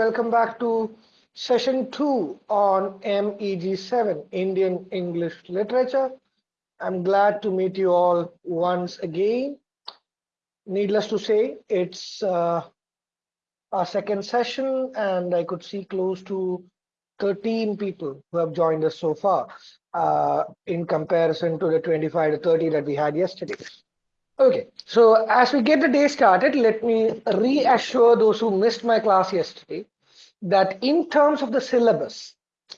welcome back to session two on MEG7, Indian English Literature. I'm glad to meet you all once again. Needless to say, it's uh, our second session and I could see close to 13 people who have joined us so far uh, in comparison to the 25 to 30 that we had yesterday. Okay, so as we get the day started, let me reassure those who missed my class yesterday that in terms of the syllabus,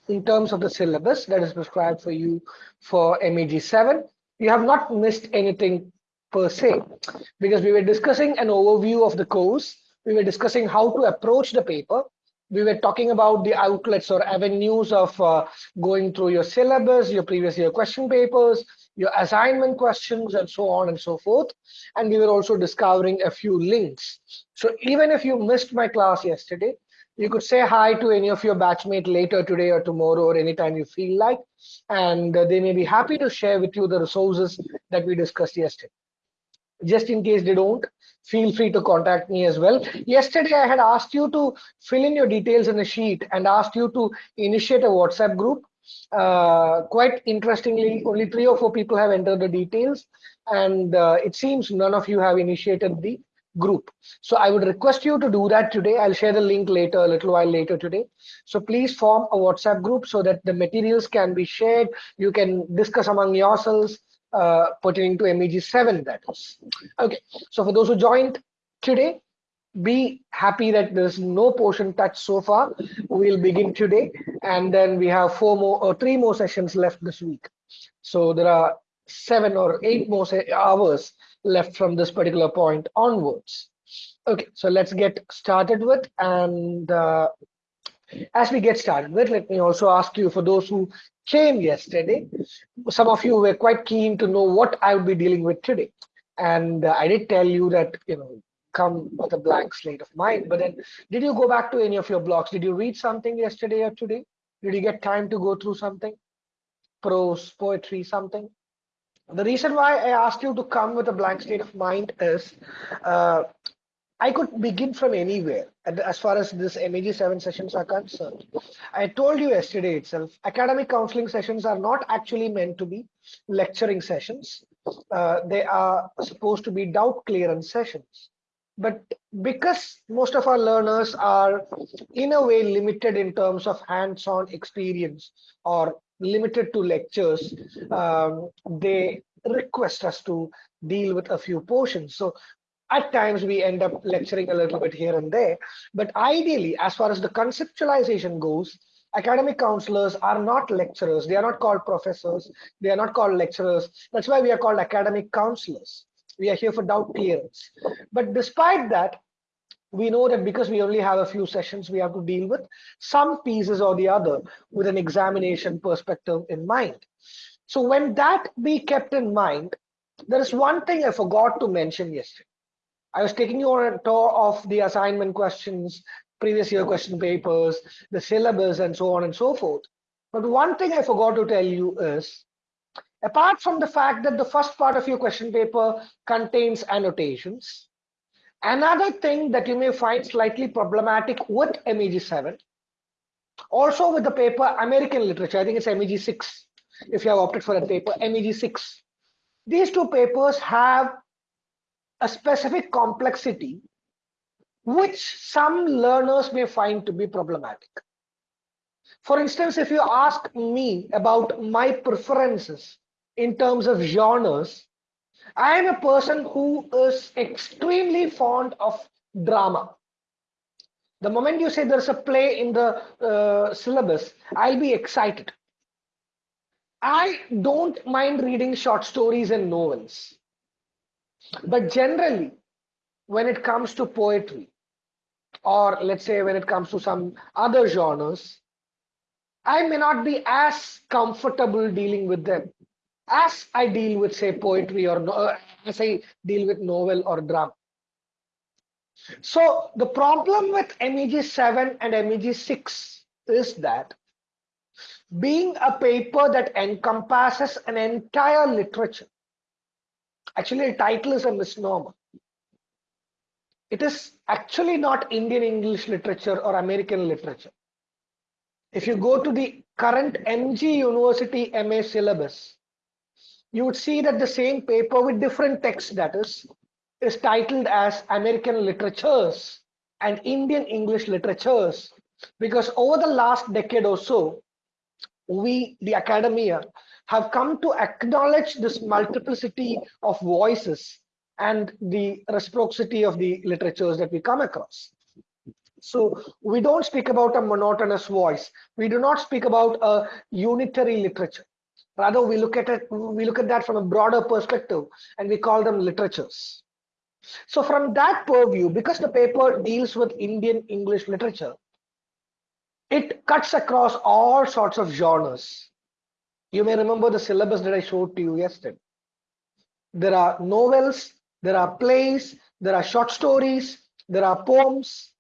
in terms of the syllabus that is prescribed for you for MEG 7, you have not missed anything per se, because we were discussing an overview of the course, we were discussing how to approach the paper, we were talking about the outlets or avenues of uh, going through your syllabus, your previous year question papers, your assignment questions and so on and so forth. And we were also discovering a few links. So even if you missed my class yesterday, you could say hi to any of your batchmate later today or tomorrow or anytime you feel like, and uh, they may be happy to share with you the resources that we discussed yesterday. Just in case they don't, feel free to contact me as well. Yesterday, I had asked you to fill in your details in a sheet and asked you to initiate a WhatsApp group uh, quite interestingly, only three or four people have entered the details, and uh, it seems none of you have initiated the group. So I would request you to do that today. I'll share the link later, a little while later today. So please form a WhatsApp group so that the materials can be shared. You can discuss among yourselves uh, pertaining to MEG7, that is. Okay, so for those who joined today, be happy that there's no portion touched so far. We'll begin today, and then we have four more or three more sessions left this week. So there are seven or eight more hours left from this particular point onwards. Okay, so let's get started with and uh, as we get started with, let me also ask you for those who came yesterday, some of you were quite keen to know what I would be dealing with today. And uh, I did tell you that, you know, come with a blank slate of mind. But then did you go back to any of your blogs? Did you read something yesterday or today? Did you get time to go through something? Prose, poetry, something? The reason why I asked you to come with a blank state of mind is uh, I could begin from anywhere as far as this MEG7 sessions are concerned. I told you yesterday itself, academic counseling sessions are not actually meant to be lecturing sessions. Uh, they are supposed to be doubt clearance sessions but because most of our learners are in a way limited in terms of hands-on experience or limited to lectures um, they request us to deal with a few portions. So at times we end up lecturing a little bit here and there but ideally as far as the conceptualization goes academic counselors are not lecturers. They are not called professors. They are not called lecturers. That's why we are called academic counselors. We are here for doubt clearance. But despite that, we know that because we only have a few sessions, we have to deal with some pieces or the other with an examination perspective in mind. So when that be kept in mind, there is one thing I forgot to mention yesterday. I was taking you on a tour of the assignment questions, previous year question papers, the syllabus, and so on and so forth. But one thing I forgot to tell you is apart from the fact that the first part of your question paper contains annotations, another thing that you may find slightly problematic with MEG7, also with the paper American Literature, I think it's MEG6, if you have opted for a paper, MEG6. These two papers have a specific complexity which some learners may find to be problematic. For instance, if you ask me about my preferences in terms of genres, I am a person who is extremely fond of drama. The moment you say there's a play in the uh, syllabus, I'll be excited. I don't mind reading short stories and novels. But generally, when it comes to poetry, or let's say when it comes to some other genres, I may not be as comfortable dealing with them as I deal with, say, poetry or uh, as I deal with novel or drama. So the problem with MEG 7 and MEG 6 is that being a paper that encompasses an entire literature, actually the title is a misnomer. it is actually not Indian English literature or American literature. If you go to the current MG University MA syllabus, you would see that the same paper with different text that is, is titled as American Literatures and Indian English Literatures because over the last decade or so, we, the academia, uh, have come to acknowledge this multiplicity of voices and the reciprocity of the literatures that we come across. So we don't speak about a monotonous voice. We do not speak about a unitary literature. Rather, we look at it, we look at that from a broader perspective and we call them literatures. So from that purview, because the paper deals with Indian English literature, it cuts across all sorts of genres. You may remember the syllabus that I showed to you yesterday. There are novels, there are plays, there are short stories, there are poems,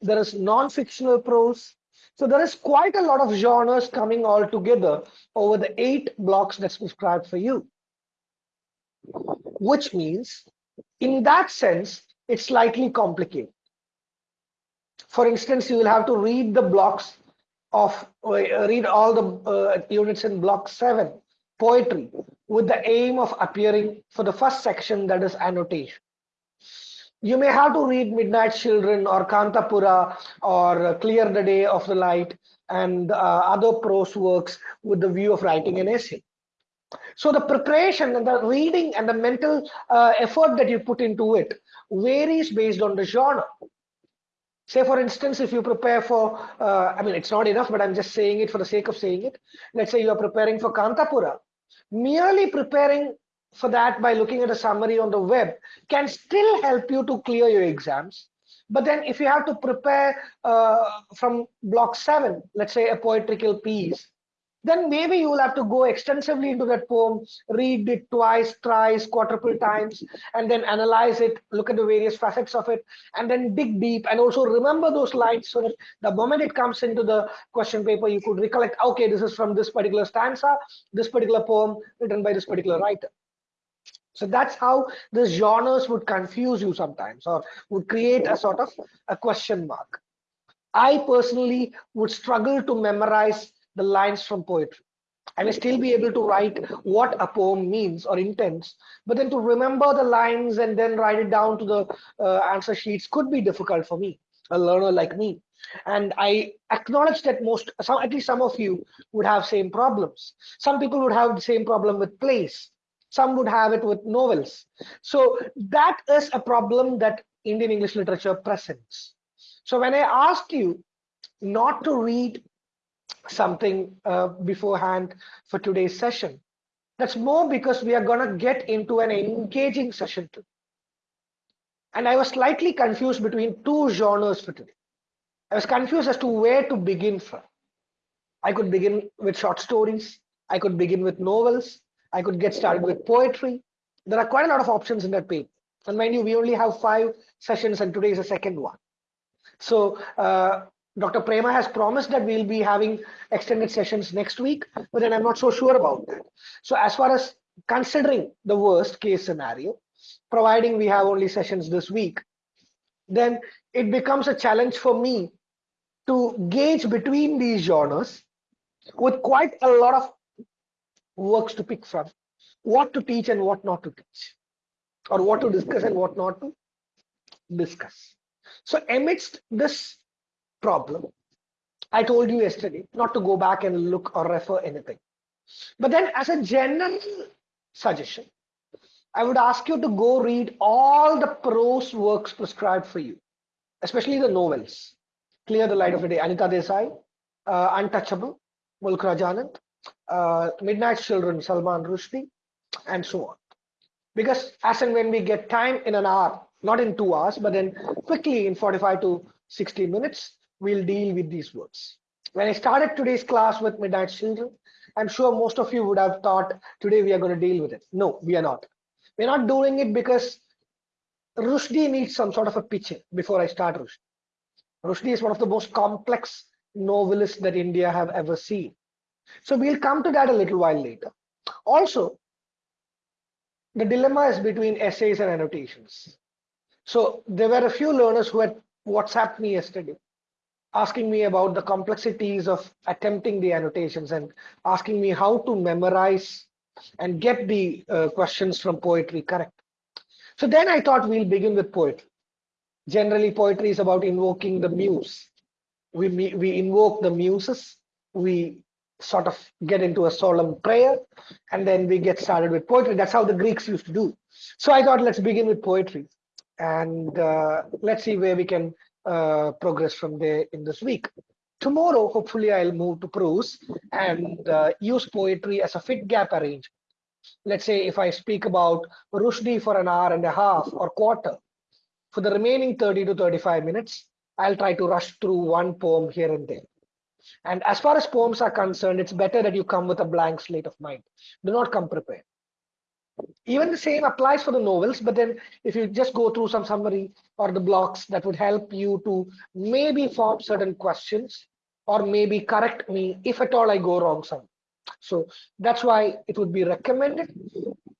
there is non-fictional prose. So there is quite a lot of genres coming all together over the eight blocks that's prescribed for you. Which means, in that sense, it's slightly complicated. For instance, you will have to read the blocks of, uh, read all the uh, units in block seven, poetry, with the aim of appearing for the first section that is annotation. You may have to read Midnight Children or Kanthapura or Clear the Day of the Light and uh, other prose works with the view of writing an essay. So the preparation and the reading and the mental uh, effort that you put into it varies based on the genre. Say, for instance, if you prepare for, uh, I mean, it's not enough, but I'm just saying it for the sake of saying it. Let's say you are preparing for Kanthapura. Merely preparing for that by looking at a summary on the web can still help you to clear your exams. But then if you have to prepare uh, from block seven, let's say a poetical piece, then maybe you will have to go extensively into that poem, read it twice, thrice, quadruple times, and then analyze it, look at the various facets of it, and then dig deep and also remember those lines so that the moment it comes into the question paper, you could recollect, okay, this is from this particular stanza, this particular poem written by this particular writer. So that's how the genres would confuse you sometimes or would create a sort of a question mark. I personally would struggle to memorize the lines from poetry. I may still be able to write what a poem means or intends, but then to remember the lines and then write it down to the uh, answer sheets could be difficult for me, a learner like me. And I acknowledge that most, some, at least some of you would have same problems. Some people would have the same problem with plays. Some would have it with novels. So that is a problem that Indian English literature presents. So when I asked you not to read something uh, beforehand for today's session. That's more because we are going to get into an engaging session today. And I was slightly confused between two genres for today. I was confused as to where to begin from. I could begin with short stories. I could begin with novels. I could get started with poetry. There are quite a lot of options in that paper. And mind you, we only have five sessions and today is the second one. So uh, Dr. Prema has promised that we'll be having extended sessions next week, but then I'm not so sure about that. So as far as considering the worst case scenario, providing we have only sessions this week, then it becomes a challenge for me to gauge between these genres with quite a lot of works to pick from, what to teach and what not to teach, or what to discuss and what not to discuss. So amidst this problem. I told you yesterday not to go back and look or refer anything. But then as a general suggestion, I would ask you to go read all the prose works prescribed for you, especially the novels. Clear the Light of the Day, Anita Desai, uh, Untouchable, Mulk Raj Anand, uh, Midnight Children, Salman Rushdie, and so on. Because as and when we get time in an hour, not in two hours, but then quickly in 45 to 60 minutes, we'll deal with these words. When I started today's class with Midnight Children, I'm sure most of you would have thought today we are going to deal with it. No, we are not. We're not doing it because Rushdie needs some sort of a picture before I start Rushdie. Rushdie is one of the most complex novelists that India have ever seen. So we'll come to that a little while later. Also, the dilemma is between essays and annotations. So there were a few learners who had WhatsApped me yesterday asking me about the complexities of attempting the annotations and asking me how to memorize and get the uh, questions from poetry correct. So then I thought we'll begin with poetry. Generally, poetry is about invoking the muse. We, we invoke the muses, we sort of get into a solemn prayer, and then we get started with poetry. That's how the Greeks used to do. So I thought let's begin with poetry and uh, let's see where we can uh, progress from there in this week. Tomorrow, hopefully, I'll move to prose and uh, use poetry as a fit gap arrangement. Let's say if I speak about Rushdie for an hour and a half or quarter, for the remaining 30 to 35 minutes, I'll try to rush through one poem here and there. And as far as poems are concerned, it's better that you come with a blank slate of mind. Do not come prepared. Even the same applies for the novels, but then if you just go through some summary or the blocks that would help you to maybe form certain questions or maybe correct me if at all I go wrong somewhere. So that's why it would be recommended.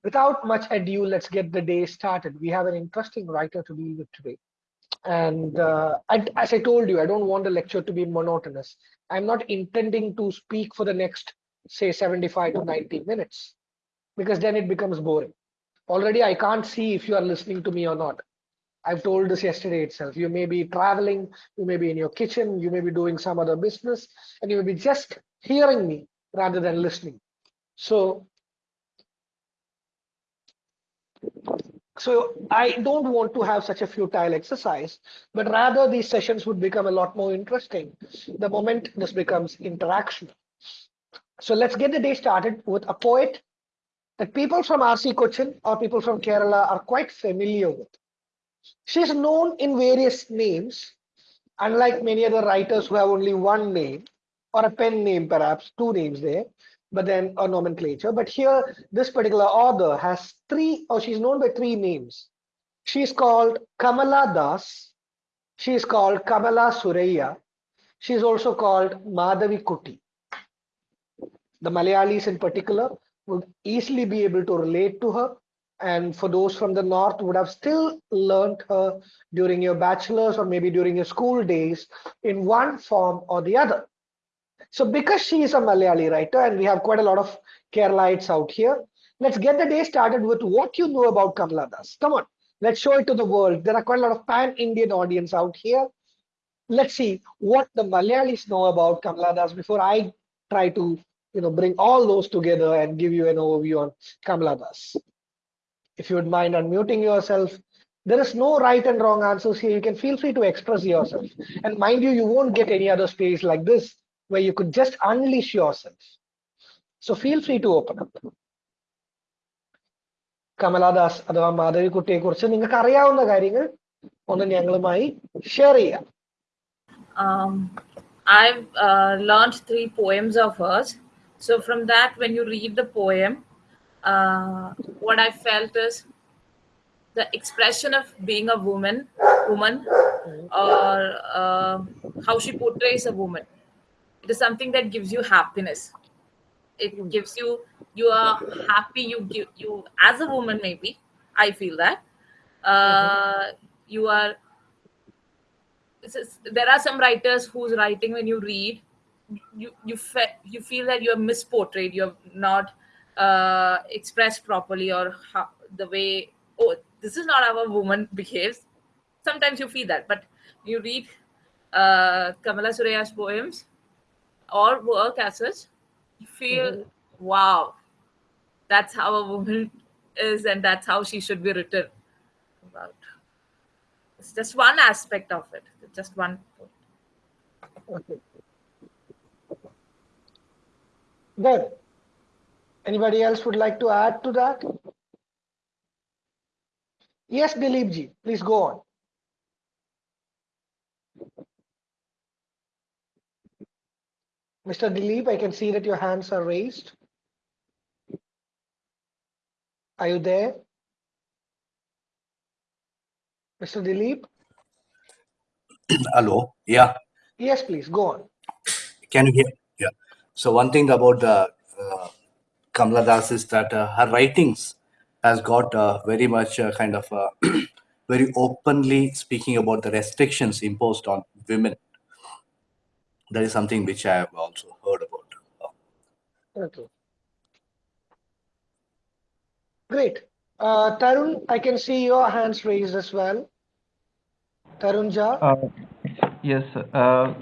Without much ado, let's get the day started. We have an interesting writer to deal with today. And uh, I, as I told you, I don't want the lecture to be monotonous. I'm not intending to speak for the next, say, 75 to 90 minutes because then it becomes boring. Already, I can't see if you are listening to me or not. I've told this yesterday itself. You may be traveling, you may be in your kitchen, you may be doing some other business, and you may be just hearing me rather than listening. So, so I don't want to have such a futile exercise, but rather these sessions would become a lot more interesting the moment this becomes interaction. So let's get the day started with a poet that people from RC Cochin or people from Kerala are quite familiar with. She is known in various names, unlike many other writers who have only one name or a pen name, perhaps two names there, but then a nomenclature. But here, this particular author has three, or she's known by three names. She's called Kamala Das. She is called Kamala Surayya. She is also called Madhavikutty. The Malayalis in particular would easily be able to relate to her and for those from the north would have still learned her during your bachelor's or maybe during your school days in one form or the other. So because she is a Malayali writer and we have quite a lot of Keralites out here, let's get the day started with what you know about Kamala Das. Come on, let's show it to the world. There are quite a lot of pan-Indian audience out here. Let's see what the Malayalis know about Kamala Das before I try to you know, bring all those together and give you an overview on Kamala Das. If you would mind unmuting yourself, there is no right and wrong answers here. You can feel free to express yourself. And mind you, you won't get any other space like this where you could just unleash yourself. So feel free to open up. Kamala Das അഥവാ മാധവിക്കുട്ടിയെ കുറിച്ച് നിങ്ങൾക്ക് അറിയാവുന്ന കാര്യങ്ങൾ ഒന്ന് ഞങ്ങളുമായി share ചെയ്യാം I've uh, learned three poems of hers. So from that, when you read the poem, uh, what I felt is the expression of being a woman, woman, or uh, how she portrays a woman. It is something that gives you happiness. It gives you you are happy. You give you as a woman maybe. I feel that uh, you are. is, there are some writers whose writing when you read you you fe- you feel that you're misportrayed you're not uh, expressed properly or how, the way oh this is not how a woman behaves sometimes you feel that but you read uh, kamala surayya's poems or work as such you feel mm-hmm. wow that's how a woman is and that's how she should be written about it's just one aspect of it just one okay Good. Anybody else would like to add to that? Yes, Dilip please go on. Mr. Dilip, I can see that your hands are raised. Are you there? Mr. Dilip? Hello, yeah. Yes, please, go on. Can you hear? Yeah. So one thing about uh, uh, Kamala Das is that uh, her writings has got uh, very much uh, kind of uh, very openly speaking about the restrictions imposed on women. That is something which I have also heard about. Okay. Great. Uh, Tarun, I can see your hands raised as well. Tarun Jha. Uh, yes, uh,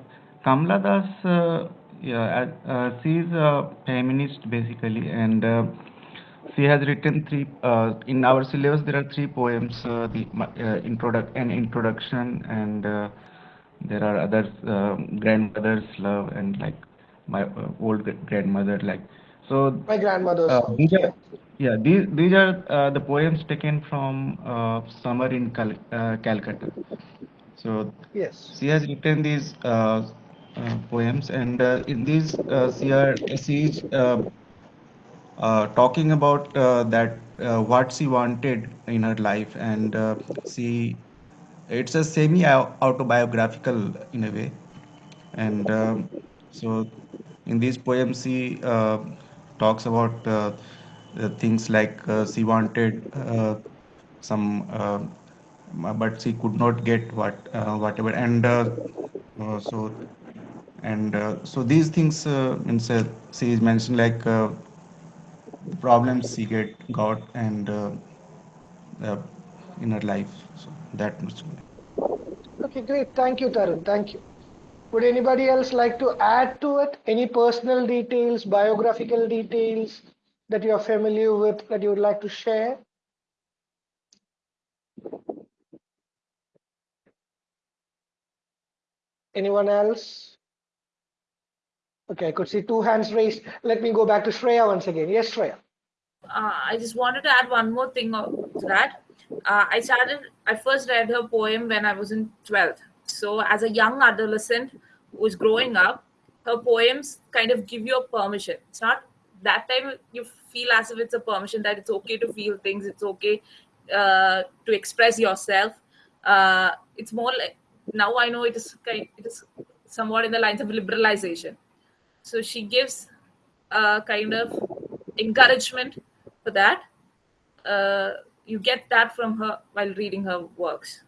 Kamala Das, uh, yeah, uh, she is a feminist basically, and uh, she has written three. Uh, in our syllabus, there are three poems: uh, the uh, introduc an introduction, and uh, there are others, um grandmother's love, and like my uh, old grandmother, like so. My grandmother's Uh, these Yeah. are, yeah, these these are uh, the poems taken from uh, Summer in Cal uh, Calcutta. So Yes. she has written these uh, uh, poems, and uh, in these uh, she are she is uh, uh, talking about uh, that uh, what she wanted in her life, and uh, she it's a semi autobiographical in a way, and um, so in these poems she uh, talks about uh, things like uh, she wanted uh, some uh, but she could not get what whatever. And so and so these things means she is mentioned like problems she get got and in her life that much Okay, great. Thank you, Tarun. Thank you. Would anybody else like to add to it? Any personal details, biographical details that you are familiar with that you would like to share? Anyone else? Okay, I could see two hands raised. Let me go back to Shreya once again. Yes, Shreya. uh, I just wanted to add one more thing to that. Uh, I started, I first read her poem when I was in 12th. So, as a young adolescent who was growing up, her poems kind of give you a permission. It's not that time you feel as if it's a permission that it's okay to feel things, it's okay uh, to express yourself. Uh, it's more like now I know it is kind, it is somewhat in the lines of liberalization. So she gives a kind of encouragement for that. Uh, you get that from her while reading her works.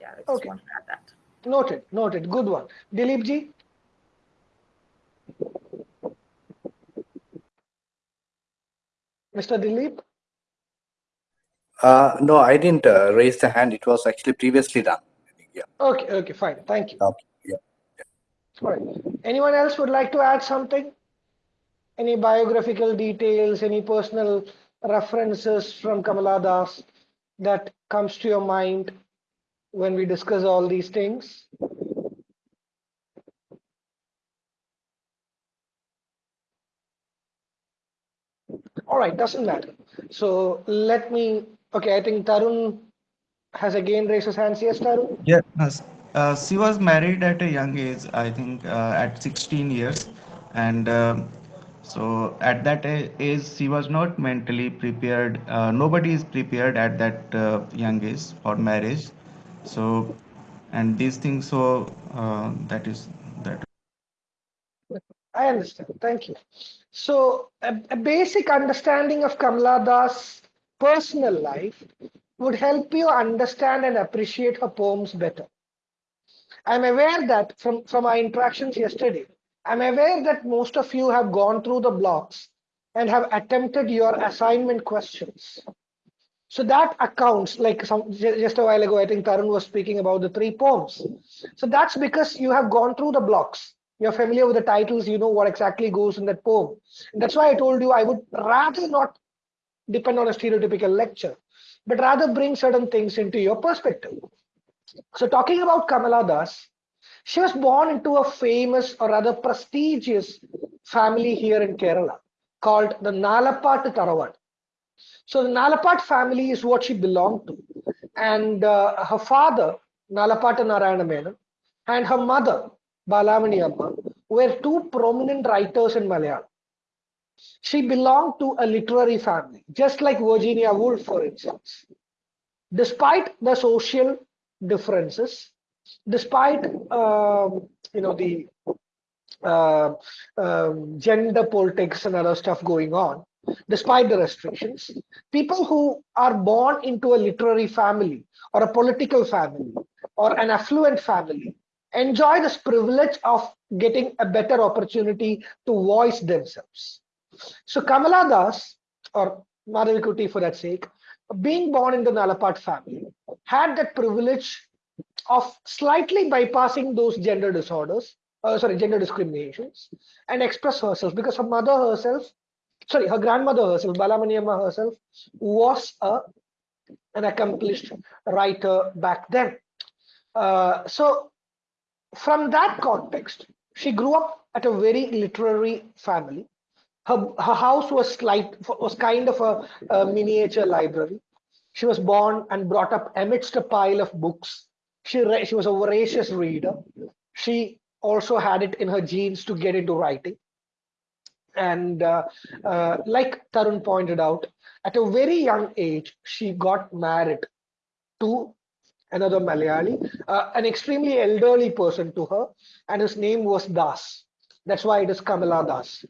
Yeah, I just Okay. want to add that. Noted, noted. Good one. Dilip ji? Mr. Dilip? Uh, no, I didn't uh, raise the hand. It was actually previously done. Yeah. Okay, okay, fine. Thank you. Okay. Yeah. All right. Anyone else would like to add something? Any biographical details, any personal references from Kamala Das that comes to your mind when we discuss all these things? All right, doesn't matter. So let me, okay, I think Tarun has again raised his hands. Yes, Tarun? Yes. Uh, she was married at a young age, I think uh, at 16 years. And um so at that age, she was not mentally prepared. Uh, nobody is prepared at that uh, young age for marriage. So, and these things, so uh, that is that. I understand. Thank you. So, a, a basic understanding of Kamala Das' personal life would help you understand and appreciate her poems better. I'm aware that from, from our interactions yesterday, I'm aware that most of you have gone through the blocks and have attempted your assignment questions. So that accounts, like some just a while ago, I think Tarun was speaking about the three poems. So that's because you have gone through the blocks. You're familiar with the titles, you know what exactly goes in that poem. And that's why I told you I would rather not depend on a stereotypical lecture, but rather bring certain things into your perspective. So talking about Kamala Das, she was born into a famous or rather prestigious family here in Kerala called the Nalapat Tarawad. So the Nalapat family is what she belonged to. And uh, her father, Nalapata Narayana Menon, and her mother, Balamani Amma, were two prominent writers in Malayalam. She belonged to a literary family, just like Virginia Woolf, for instance. Despite the social differences, despite um, you know the uh, um, gender politics and other stuff going on, despite the restrictions. People who are born into a literary family or a political family or an affluent family enjoy this privilege of getting a better opportunity to voice themselves. So Kamala Das, or Madhavi for that sake, being born in the Nalapat family, had that privilege of slightly bypassing those gender disorders, uh, sorry, gender discriminations, and express herself because her mother herself, sorry, her grandmother herself, Balamaniamma herself, was a, an accomplished writer back then. Uh, so from that context, she grew up at a very literary family. Her, her house was slight, was kind of a, a miniature library. She was born and brought up amidst a pile of books. She, she was a voracious reader. She also had it in her genes to get into writing. And uh, uh, like Tarun pointed out, at a very young age, she got married to another Malayali, uh, an extremely elderly person to her, and his name was Das. That's why it is Kamala Das.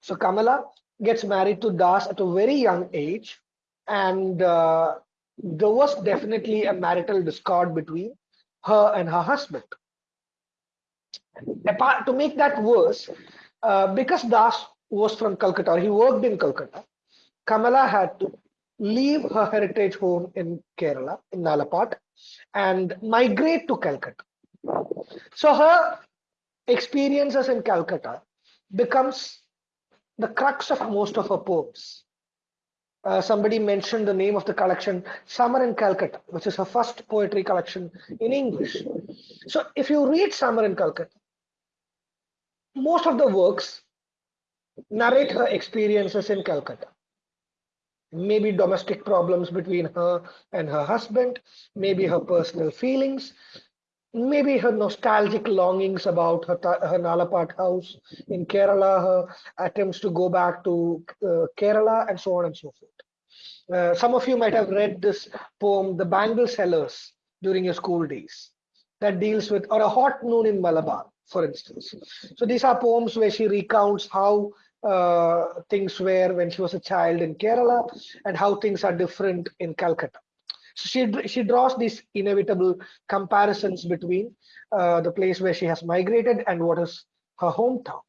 So Kamala gets married to Das at a very young age, and uh, there was definitely a marital discord between her and her husband. Apart, to make that worse, uh, because Das was from Calcutta, he worked in Calcutta, Kamala had to leave her heritage home in Kerala, in Nalapat, and migrate to Calcutta. So her experiences in Calcutta becomes the crux of most of her poems. Uh, somebody mentioned the name of the collection, Summer in Calcutta, which is her first poetry collection in English. So if you read Summer in Calcutta, most of the works narrate her experiences in Calcutta maybe domestic problems between her and her husband, maybe her personal feelings, maybe her nostalgic longings about her, her Nalapat house in Kerala, her attempts to go back to uh, Kerala, and so on and so forth. Uh, some of you might have read this poem, The Bangle Sellers, during your school days, that deals with, or A Hot Noon in Malabar, for instance. So these are poems where she recounts how uh, things were when she was a child in Kerala and how things are different in Calcutta. So she, she draws these inevitable comparisons between uh, the place where she has migrated and what is her hometown.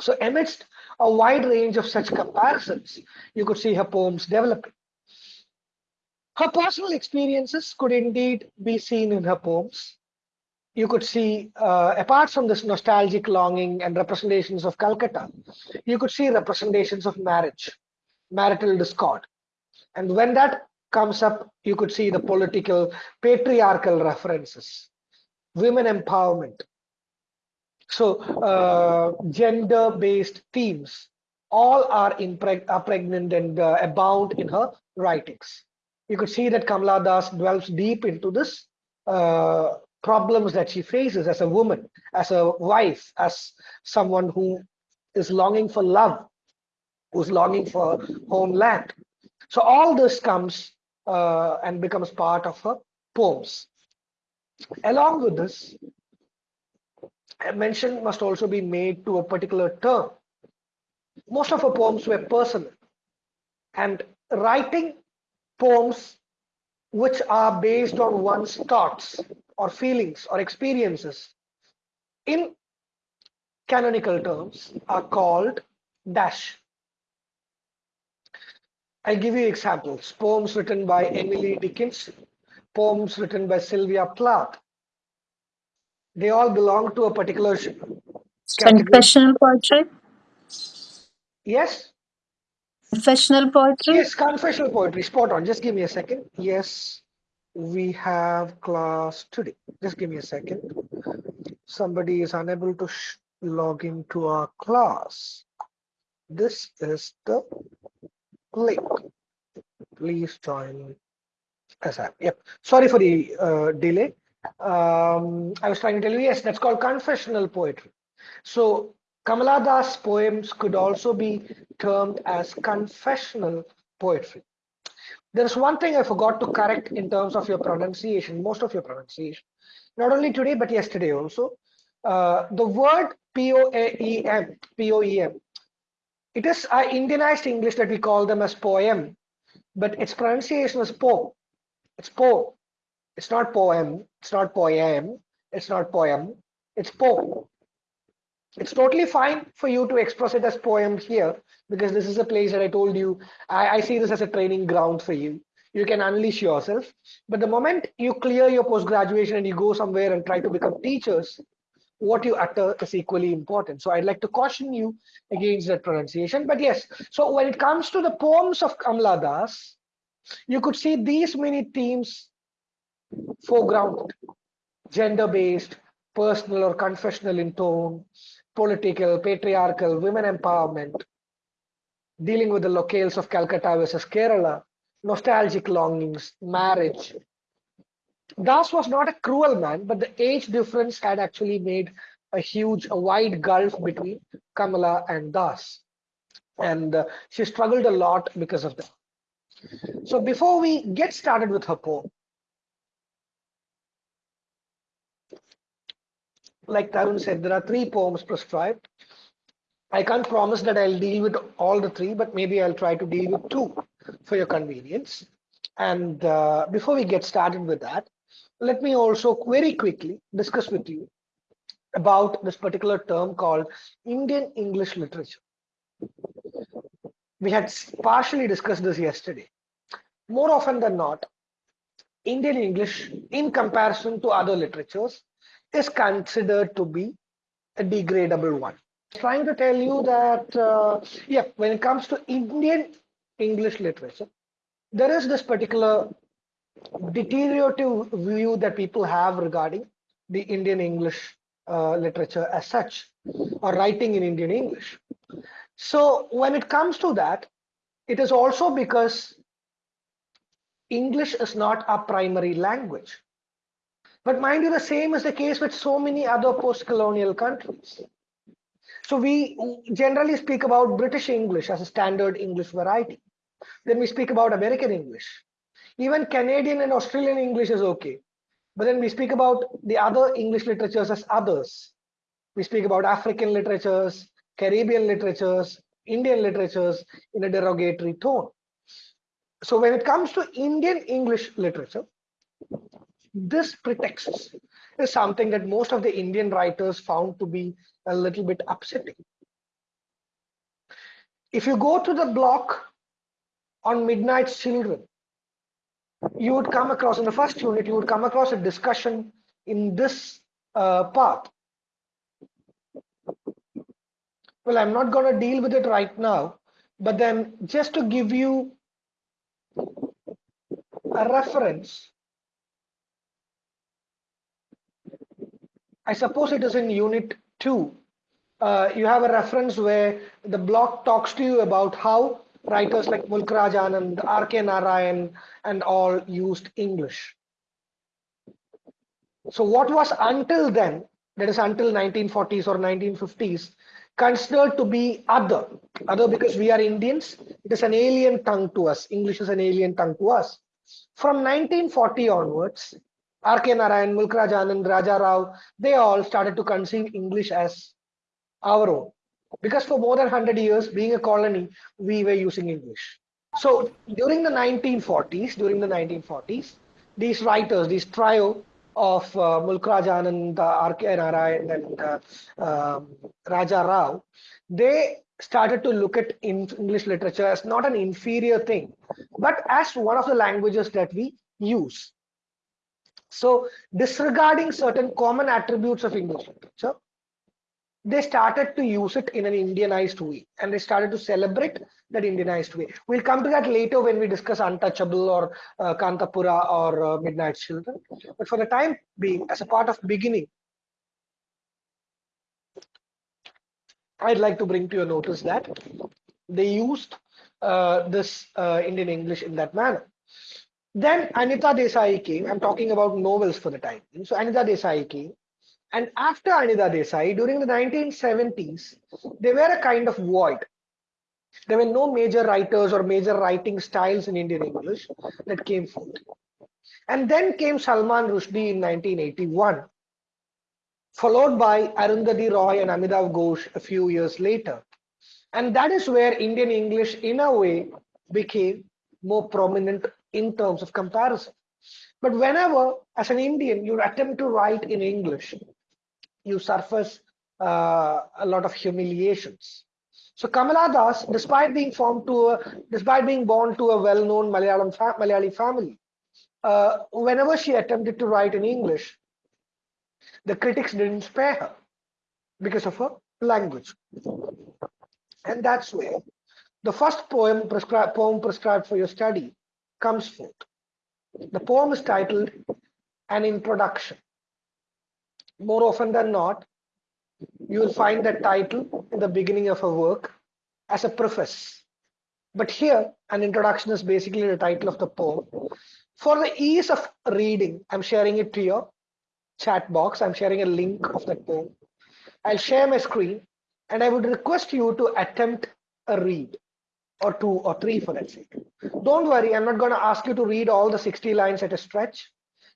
So amidst a wide range of such comparisons, you could see her poems developing. Her personal experiences could indeed be seen in her poems, you could see, uh, apart from this nostalgic longing and representations of Calcutta, you could see representations of marriage, marital discord. And when that comes up, you could see the political, patriarchal references, women empowerment. So uh, gender-based themes all are, impreg are pregnant and uh, abound in her writings. You could see that Kamala Das dwells deep into this uh, problems that she faces as a woman, as a wife, as someone who is longing for love, who's longing for homeland. So all this comes uh, and becomes part of her poems. Along with this, mention must also be made to a particular term. Most of her poems were personal and writing poems which are based on one's thoughts or feelings or experiences in canonical terms are called dash. I'll give you examples. Poems written by Emily Dickinson, poems written by Sylvia Plath. They all belong to a particular. Confessional poetry? Yes? Confessional poetry? Yes, confessional poetry. Spot on. Just give me a second. Yes we have class today. Just give me a second. Somebody is unable to log into our class. This is the link. Please join ASAP. Yep. Sorry for the uh, delay. Um, I was trying to tell you, yes, that's called confessional poetry. So Kamala Das poems could also be termed as confessional poetry. There's one thing I forgot to correct in terms of your pronunciation, most of your pronunciation. Not only today, but yesterday also. Uh, the word P-O-A-E-M, P-O-E-M. It is uh, Indianized English that we call them as poem, but its pronunciation is po. It's po. It's not poem. It's not poem. It's not poem. It's po. It's totally fine for you to express it as poem here because this is a place that I told you. I, I see this as a training ground for you. You can unleash yourself. But the moment you clear your post graduation and you go somewhere and try to become teachers, what you utter is equally important. So I'd like to caution you against that pronunciation. But yes, so when it comes to the poems of Kamala Das, you could see these many themes foreground, gender-based, personal or confessional in tone, political, patriarchal, women empowerment, dealing with the locales of Calcutta versus Kerala, nostalgic longings, marriage. Das was not a cruel man, but the age difference had actually made a huge, a wide gulf between Kamala and Das. And uh, she struggled a lot because of that. So before we get started with her poem, like Tarun said, there are three poems prescribed. I can't promise that I'll deal with all the three, but maybe I'll try to deal with two for your convenience. And uh, before we get started with that, let me also very quickly discuss with you about this particular term called Indian English literature. We had partially discussed this yesterday. More often than not, Indian English, in comparison to other literatures, is considered to be a degradable one. Trying to tell you that, uh, yeah, when it comes to Indian English literature, there is this particular deteriorative view that people have regarding the Indian English uh, literature as such, or writing in Indian English. So when it comes to that, it is also because English is not a primary language. But mind you, the same is the case with so many other post-colonial countries. So we generally speak about British English as a standard English variety. Then we speak about American English. Even Canadian and Australian English is okay. But then we speak about the other English literatures as others. We speak about African literatures, Caribbean literatures, Indian literatures in a derogatory tone. So when it comes to Indian English literature, this pretext is something that most of the Indian writers found to be a little bit upsetting. If you go to the block on Midnight's Children, you would come across, in the first unit, you would come across a discussion in this uh. Well, I'm not going to deal with it right now, but then just to give you a reference, I suppose it is in unit two. Uh, you have a reference where the block talks to you about how writers like Mulk Raj Anand, R.K. Narayan, and all used English. So what was until then, that is until 1940s or 1950s, considered to be other, other because we are Indians, it is an alien tongue to us. English is an alien tongue to us. From 1940 onwards, R.K. Narayan, Mulk Raj Anand, Raja Rao, they all started to conceive English as our own. Because for more than 100 years, being a colony, we were using English. So during the 1940s, during the 1940s, these writers, this trio of uh, Mulk Raj Anand, uh, R.K. Narayan, and uh, um, Raja Rao, they started to look at English literature as not an inferior thing, but as one of the languages that we use. So disregarding certain common attributes of English literature, they started to use it in an Indianized way and they started to celebrate that Indianized way. We'll come to that later when we discuss Untouchable or uh, Kanthapura or uh, Midnight Children. But for the time being, as a part of beginning, I'd like to bring to your notice that they used uh, this uh, Indian English in that manner. Then Anita Desai came. I'm talking about novels for the time. So Anita Desai came. And after Anita Desai, during the 1970s, they were a kind of void. There were no major writers or major writing styles in Indian English that came forth. And then came Salman Rushdie in 1981. followed by Arundhati Roy and Amitav Ghosh a few years later. And that is where Indian English, in a way, became more prominent in terms of comparison. But whenever, as an Indian, you attempt to write in English, you surface uh, a lot of humiliations. So Kamala Das, despite being formed to a, despite being born to a well-known Malayalam fa Malayali family, uh, whenever she attempted to write in English, the critics didn't spare her because of her language. And that's where the first poem prescribed, poem prescribed for your study comes forth. The poem is titled An Introduction. More often than not, you will find that title in the beginning of a work as a preface. But here, an introduction is basically the title of the poem. For the ease of reading, I'm sharing it to your chat box. I'm sharing a link of that poem. I'll share my screen and I would request you to attempt a read or two or three for that sake. Don't worry, I'm not going to ask you to read all the 60 lines at a stretch.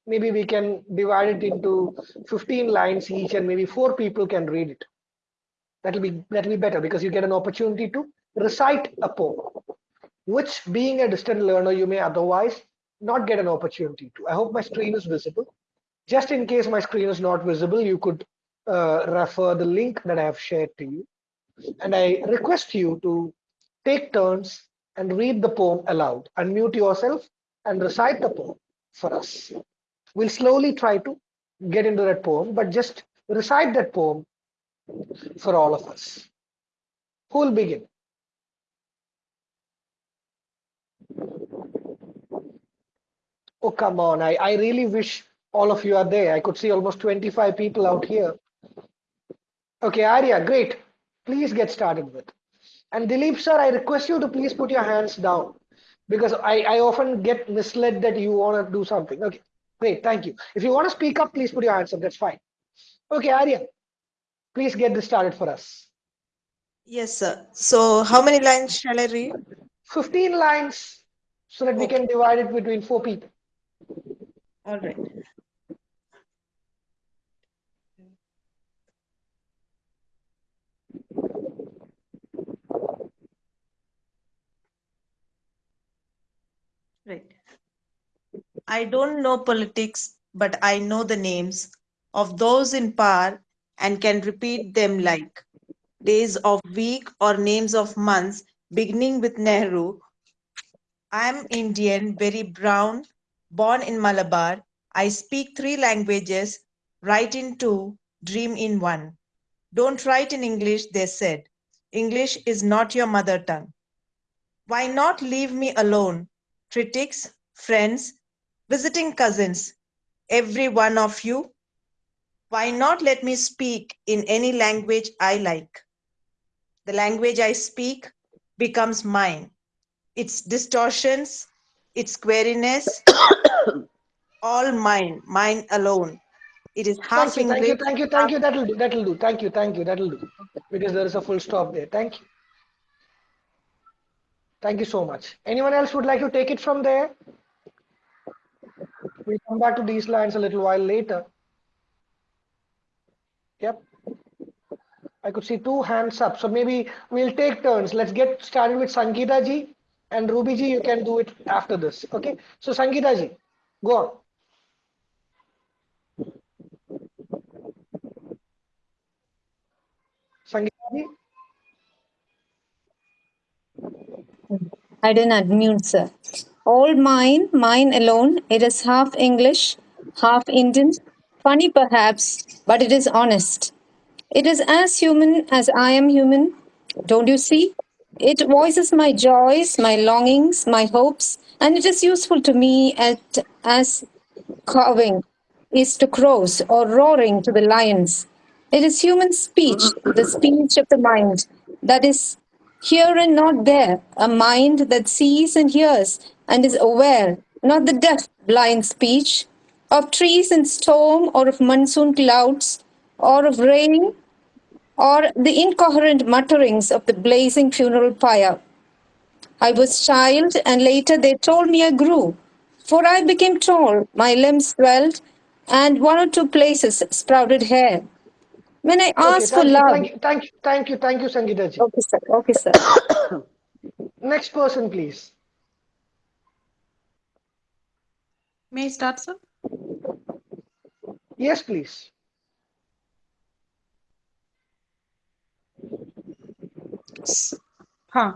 Maybe we can divide it into 15 lines each and maybe four people can read it. That'll be that'll be better because you get an opportunity to recite a poem, which being a distant learner, you may otherwise not get an opportunity to. I hope my screen is visible. Just in case my screen is not visible, you could uh, refer the link that I have shared to you. And I request you to take turns and read the poem aloud. Unmute yourself and recite the poem for us. We'll slowly try to get into that poem, but just recite that poem for all of us. Who will begin? Oh, come on. I, I really wish all of you are there. I could see almost 25 people out here. Okay, Arya, great. Please get started with. And Dilip sir, I request you to please put your hands down because I, I often get misled that you want to do something. Okay, great, thank you. If you want to speak up, please put your hands up, that's fine. Okay, Arya, please get this started for us. Yes, sir. So how many lines shall I read? 15 lines so that we can divide it between four people. All right. Right. I don't know politics, but I know the names of those in power and can repeat them like days of week or names of months, beginning with Nehru. I'm Indian, very brown, born in Malabar. I speak three languages, write in two, dream in one. Don't write in English, they said. English is not your mother tongue. Why not leave me alone? Critics, friends, visiting cousins, every one of you. Why not let me speak in any language I like? The language I speak becomes mine. Its distortions, its queeriness, all mine, mine alone. It is half Thank you, thank you, thank you, thank you. That'll do, that'll do. Thank you, thank you, that'll do. Because there is a full stop there. Thank you. Thank you so much. Anyone else would like to take it from there? We'll come back to these lines a little while later. Yep. I could see two hands up. So maybe we'll take turns. Let's get started with Sangeeta ji and Ruby ji. You can do it after this. Okay. So Sangeeta ji, go on. Sangeeta ji. I didn't unmute, sir. All mine, mine alone. It is half English, half Indian. Funny perhaps, but it is honest. It is as human as I am human. Don't you see? It voices my joys, my longings, my hopes, and it is useful to me at, as cawing is to crows or roaring to the lions. It is human speech, the speech of the mind, that is here and not there, a mind that sees and hears and is aware, not the deaf, blind speech of trees in storm or of monsoon clouds or of rain or the incoherent mutterings of the blazing funeral pyre. I was child, and later they told me I grew. For I became tall, my limbs swelled, and one or two places sprouted hair. When I Okay, ask for you, love. thank you, thank you, thank you, thank you, Sangeeta ji. Okay, sir. Okay, sir. Next person, please. May I start, sir? Yes, please. Huh.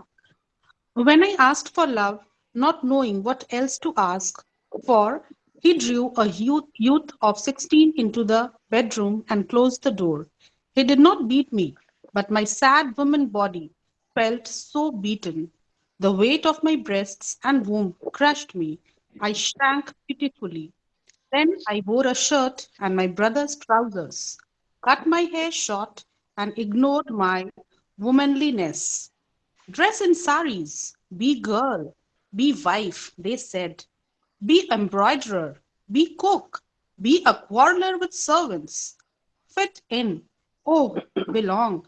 When I asked for love, not knowing what else to ask for, he drew a youth, youth of 16 into the bedroom and closed the door. He did not beat me, but my sad woman body felt so beaten. The weight of my breasts and womb crushed me. I shrank pitifully. Then I wore a shirt and my brother's trousers, cut my hair short, and ignored my womanliness. Dress in saris, be girl, be wife, they said. Be embroiderer, be cook, be a quarreler with servants. Fit in, oh, belong,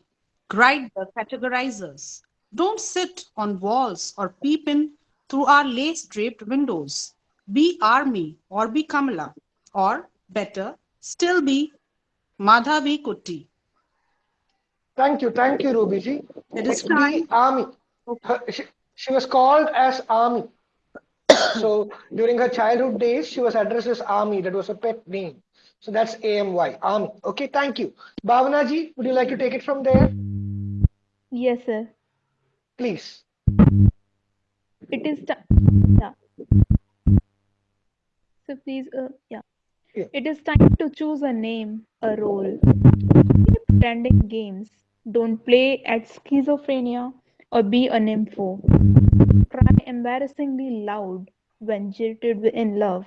cried the categorizers. Don't sit on walls or peep in through our lace draped windows. Be army or be Kamala, or better, still be Madhavikutty. Thank you, thank you, Ruby ji. It is time. army. Her, she, she was called as army. so during her childhood days, she was addressed as army. That was a pet name. So that's AMY, army. Okay, thank you. Bhavana ji, would you like to take it from there? Yes, sir. Please. It is time. Yeah. So please, uh, yeah. Yeah. It is time to choose a name, a role. Keep pretending games. Don't play at schizophrenia or be a nympho. Cry embarrassingly loud when jilted in love.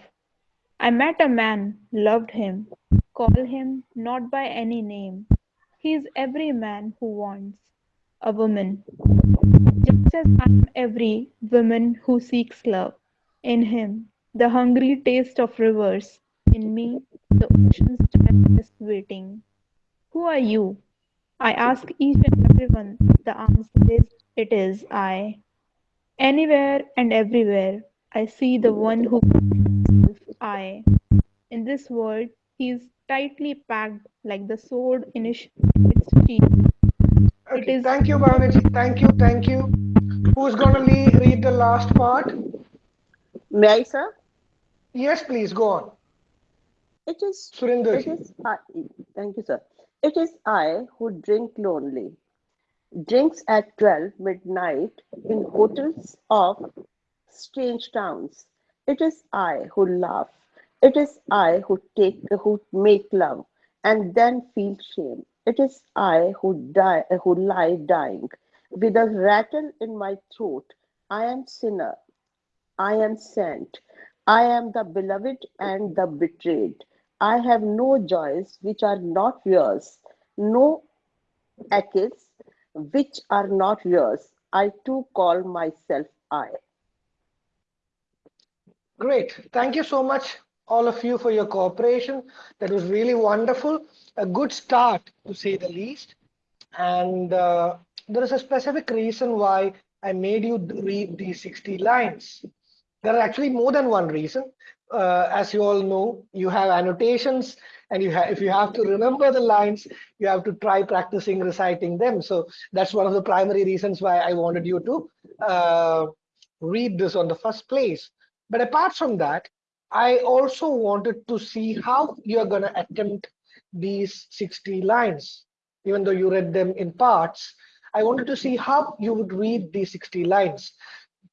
I met a man, loved him. Call him not by any name. He is every man who wants a woman. Just as I am every woman who seeks love. In him, the hungry taste of rivers. In me, the ocean's tiredness waiting. Who are you? I ask each and everyone. The answer is, it is I. Anywhere and everywhere, I see the one who himself I. In this world, he is tightly packed like the sword in its its sheath. Okay, is thank you, Bhavana ji. Thank you, thank you. Who's gonna le- read the last part? May I, sir? Yes, please, go on. It is, Surinder it ji. is, I, thank you, sir. It is I who drink lonely. Drinks at 12 midnight in hotels of strange towns. It is I who laugh. It is I who take, who make love and then feel shame. It is I who die, who lie dying with a rattle in my throat. I am sinner. I am sent. I am the beloved and the betrayed. I have no joys which are not yours, no aches which are not yours. I too call myself I. Great. Thank you so much, all of you, for your cooperation. That was really wonderful. A good start, to say the least. And uh, there is a specific reason why I made you read these 60 lines. There are actually more than one reason. Uh, as you all know, you have annotations, and you if you have to remember the lines, you have to try practicing reciting them. So that's one of the primary reasons why I wanted you to uh, read this on the first place. But apart from that, I also wanted to see how you're going to attempt these 60 lines. Even though you read them in parts, I wanted to see how you would read these 60 lines.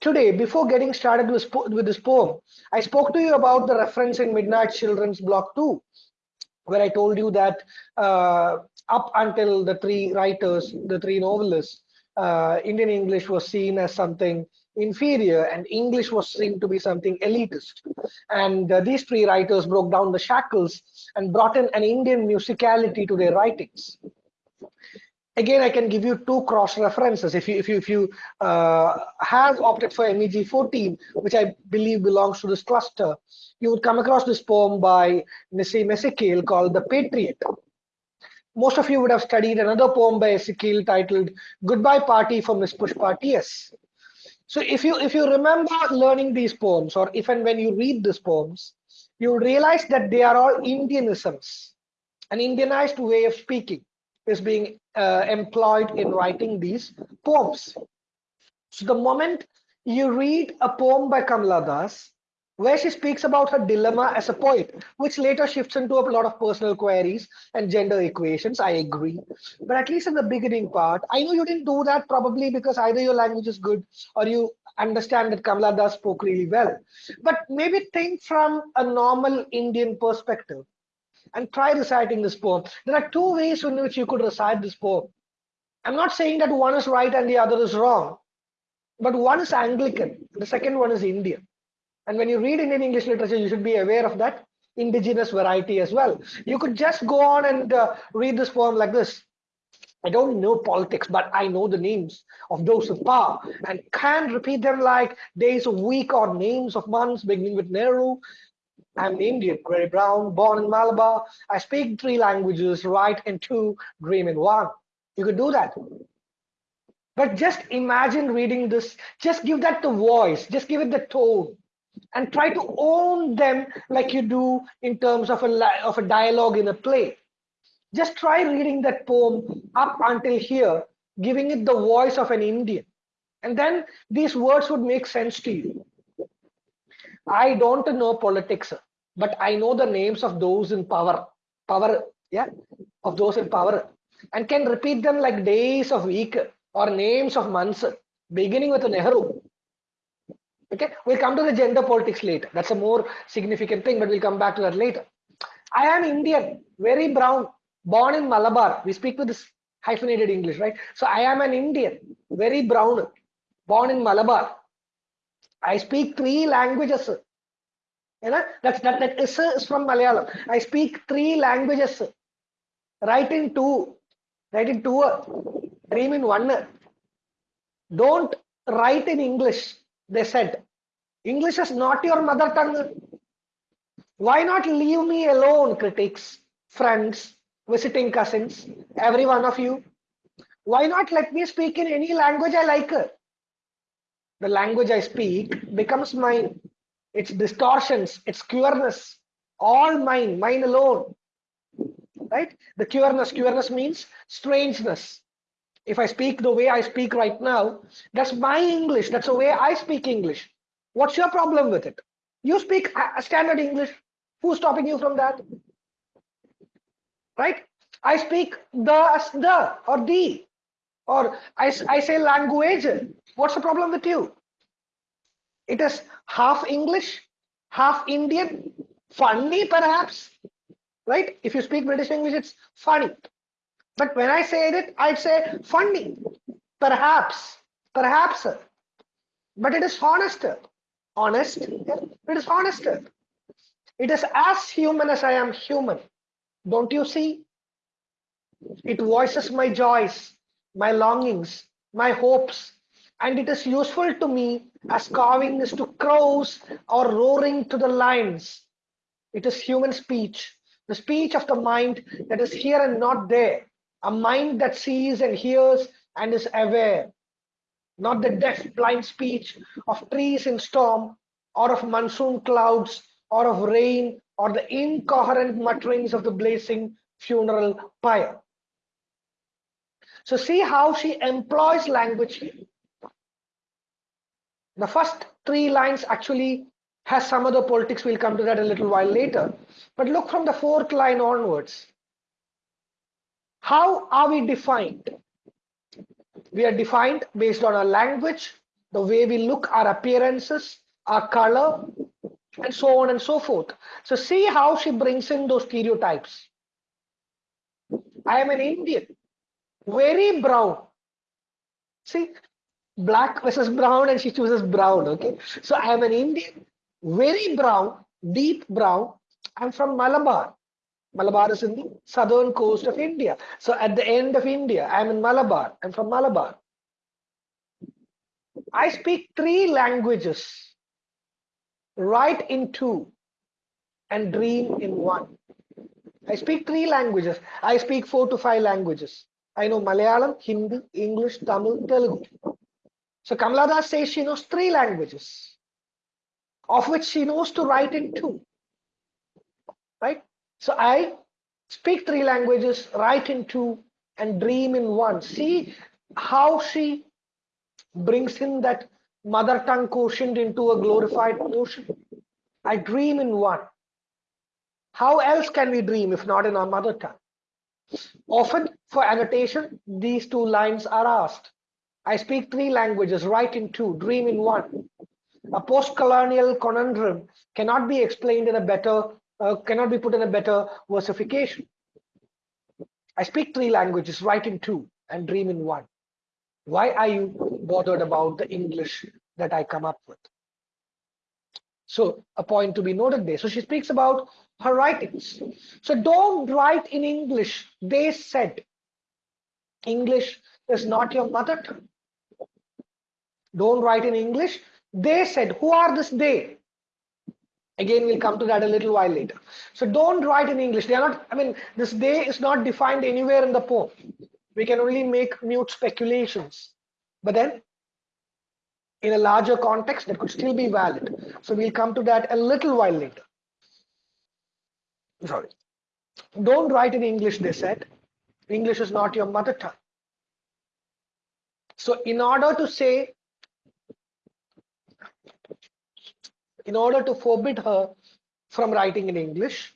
Today, before getting started with, with this poem, I spoke to you about the reference in Midnight Children's Block 2, where I told you that uh, up until the three writers, the three novelists, uh, Indian English was seen as something inferior and English was seen to be something elitist. And uh, these three writers broke down the shackles and brought in an Indian musicality to their writings. Again, I can give you two cross references. If you if you if you uh, have opted for MEG 14, which I believe belongs to this cluster, you would come across this poem by Nissim Ezekiel called "The Patriot." Most of you would have studied another poem by Ezekiel titled "Goodbye Party" for Miss Pushpa T.S. So if you if you remember learning these poems, or if and when you read these poems, you realize that they are all Indianisms, an Indianized way of speaking. is being uh, employed in writing these poems. So the moment you read a poem by Kamala Das, where she speaks about her dilemma as a poet, which later shifts into a lot of personal queries and gender equations. I agree. But at least in the beginning part, I know you didn't do that probably because either your language is good or you understand that Kamala Das spoke really well. But maybe think from a normal Indian perspective and try reciting this poem. There are two ways in which you could recite this poem. I'm not saying that one is right and the other is wrong, but one is Anglican, the second one is Indian. And when you read Indian English literature, you should be aware of that indigenous variety as well. You could just go on and uh, read this poem like this. I don't know politics, but I know the names of those in power and can repeat them like days of week or names of months, beginning with Nehru. I'm Indian, very brown, born in Malabar. I speak three languages, write in two, dream in one. You could do that. But just imagine reading this, just give that the voice, just give it the tone and try to own them like you do in terms of a of a dialogue in a play. Just try reading that poem up until here giving it the voice of an indian and then these words would make sense to you. I don't know politics but i know the names of those in power power yeah of those in power and can repeat them like days of week or names of months beginning with nehru Okay, we'll come to the gender politics later. That's a more significant thing, but we'll come back to that later. I am Indian, very brown, born in Malabar. We speak with this hyphenated English, right? So I am an Indian, very brown, born in Malabar. I speak three languages. You know, that's that, that is, is from Malayalam. I speak three languages. Write in two, write in two, dream in one. Don't write in English they said, English is not your mother tongue. Why not leave me alone, critics, friends, visiting cousins, every one of you? Why not let me speak in any language I like? The language I speak becomes mine. Its distortions, its queerness, all mine, mine alone. Right? The queerness, queerness means strangeness, if I speak the way I speak right now, that's my English. That's the way I speak English. What's your problem with it? You speak standard English. Who's stopping you from that? Right? I speak the as the or the or I, I say language. What's the problem with you? It is half English, half Indian, funny perhaps, right? If you speak British English, it's funny. But when I say it, I'd say funny, perhaps, perhaps. But it is honest. Honest. It is honest. It is as human as I am human. Don't you see? It voices my joys, my longings, my hopes, and it is useful to me as carving is to crows or roaring to the lions. It is human speech, the speech of the mind that is here and not there, a mind that sees and hears and is aware, not the deaf, blind speech of trees in storm, or of monsoon clouds, or of rain, or the incoherent mutterings of the blazing funeral pyre. So see how she employs language here. The first three lines actually has some other politics. We'll come to that a little while later. But look from the fourth line onwards. How are we defined? We are defined based on our language, the way we look, our appearances, our color, and so on and so forth. So see how she brings in those stereotypes. I am an Indian, very brown. See, black versus brown, and she chooses brown. Okay, so I am an Indian, very brown, deep brown. I'm from Malabar. Malabar is in the southern coast of India. So at the end of India, I'm in Malabar. I'm from Malabar. I speak three languages, write in two, and dream in one. I speak three languages. I speak four to five languages. I know Malayalam, Hindi, English, Tamil, Telugu. So Kamala Das says she knows three languages, of which she knows to write in two. Right? So I speak three languages, write in two, and dream in one. See how she brings in that mother tongue quotient into a glorified notion. I dream in one. How else can we dream if not in our mother tongue? Often for annotation, these two lines are asked. I speak three languages, write in two, dream in one. A post-colonial conundrum cannot be explained in a better, uh, cannot be put in a better versification. I speak three languages, write in two, and dream in one. Why are you bothered about the English that I come up with? So a point to be noted there. So she speaks about her writings. So don't write in English. They said English is not your mother tongue. Don't write in English. They said, who are this they? Again, we'll come to that a little while later. So don't write in English. They are not, I mean, this day is not defined anywhere in the poem. We can only make mute speculations. But then in a larger context, that could still be valid. So we'll come to that a little while later. Sorry. Don't write in English, they said. English is not your mother tongue. So in order to say in order to forbid her from writing in English,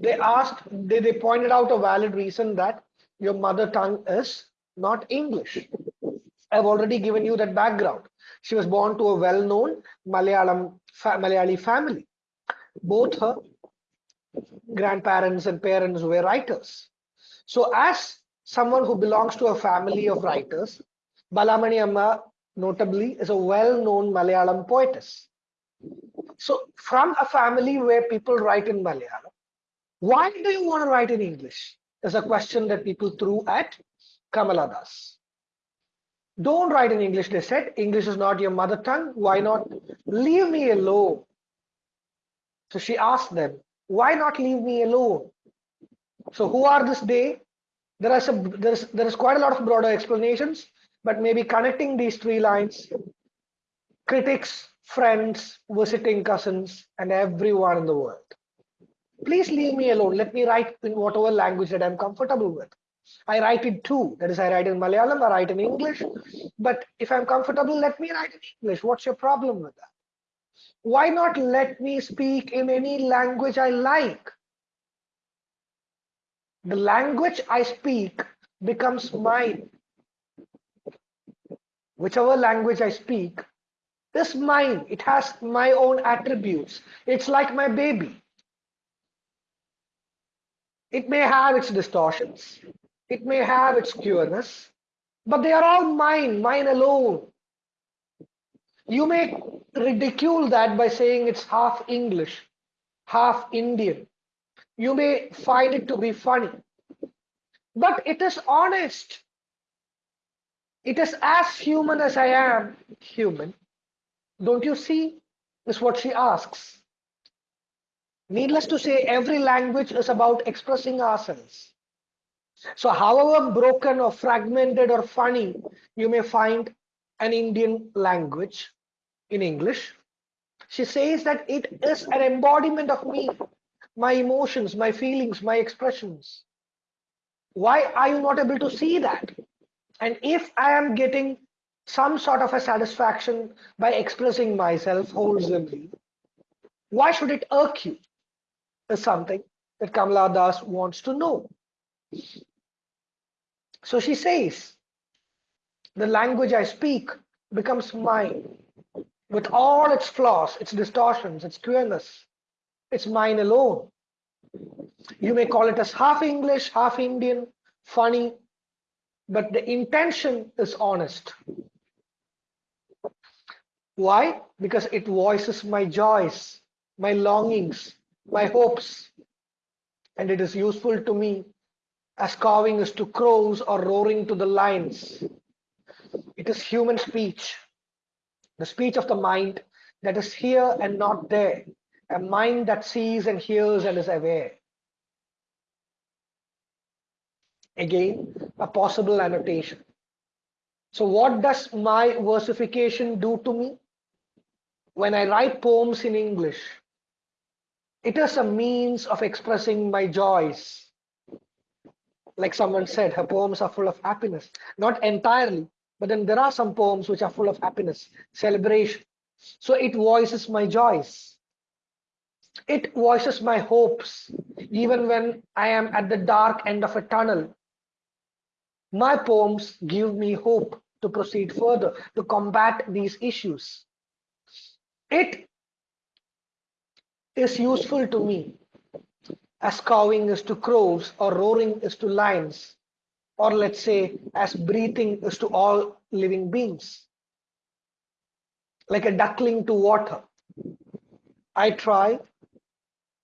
they asked, they, they pointed out a valid reason that your mother tongue is not English. I've already given you that background. She was born to a well-known Malayalam Malayali family. Both her grandparents and parents were writers. So as someone who belongs to a family of writers, Balamani Amma notably is a well-known Malayalam poetess. So from a family where people write in Malayalam, why do you want to write in English? Is a question that people threw at Kamala Das. Don't write in English, they said. English is not your mother tongue. Why not? Leave me alone. So she asked them, why not leave me alone? So who are this they? There are some, there is, there is quite a lot of broader explanations, but maybe connecting these three lines, critics, friends, visiting cousins, and everyone in the world. Please leave me alone. Let me write in whatever language that I'm comfortable with. I write it too. That is, I write in Malayalam, I write in English. But if I'm comfortable, let me write in English. What's your problem with that? Why not let me speak in any language I like? The language I speak becomes mine. Whichever language I speak is mine. It has my own attributes. It's like my baby. It may have its distortions. It may have its cureness, but they are all mine, mine alone. You may ridicule that by saying it's half English, half Indian. You may find it to be funny, but it is honest. It is as human as I am human. Don't you see? Is what she asks. Needless to say, every language is about expressing ourselves. So, however broken or fragmented or funny you may find an Indian language in English, she says that it is an embodiment of me, my emotions, my feelings, my expressions. Why are you not able to see that? And if I am getting some sort of a satisfaction by expressing myself wholesomely, why should it irk you? Is something that Kamala Das wants to know. So she says, the language I speak becomes mine with all its flaws, its distortions, its queerness. It's mine alone. You may call it as half English, half Indian, funny, but the intention is honest. Why? Because it voices my joys, my longings, my hopes, and it is useful to me as cawing is to crows or roaring to the lions. It is human speech, the speech of the mind that is here and not there, a mind that sees and hears and is aware. Again, a possible annotation. So what does my versification do to me? When I write poems in English, it is a means of expressing my joys, like someone said, her poems are full of happiness. Not entirely, but then there are some poems which are full of happiness, celebration. So it voices my joys. It voices my hopes, even when I am at the dark end of a tunnel. My poems give me hope to proceed further, to combat these issues. It is useful to me as cawing is to crows or roaring is to lions, or let's say as breathing is to all living beings. Like a duckling to water. I try.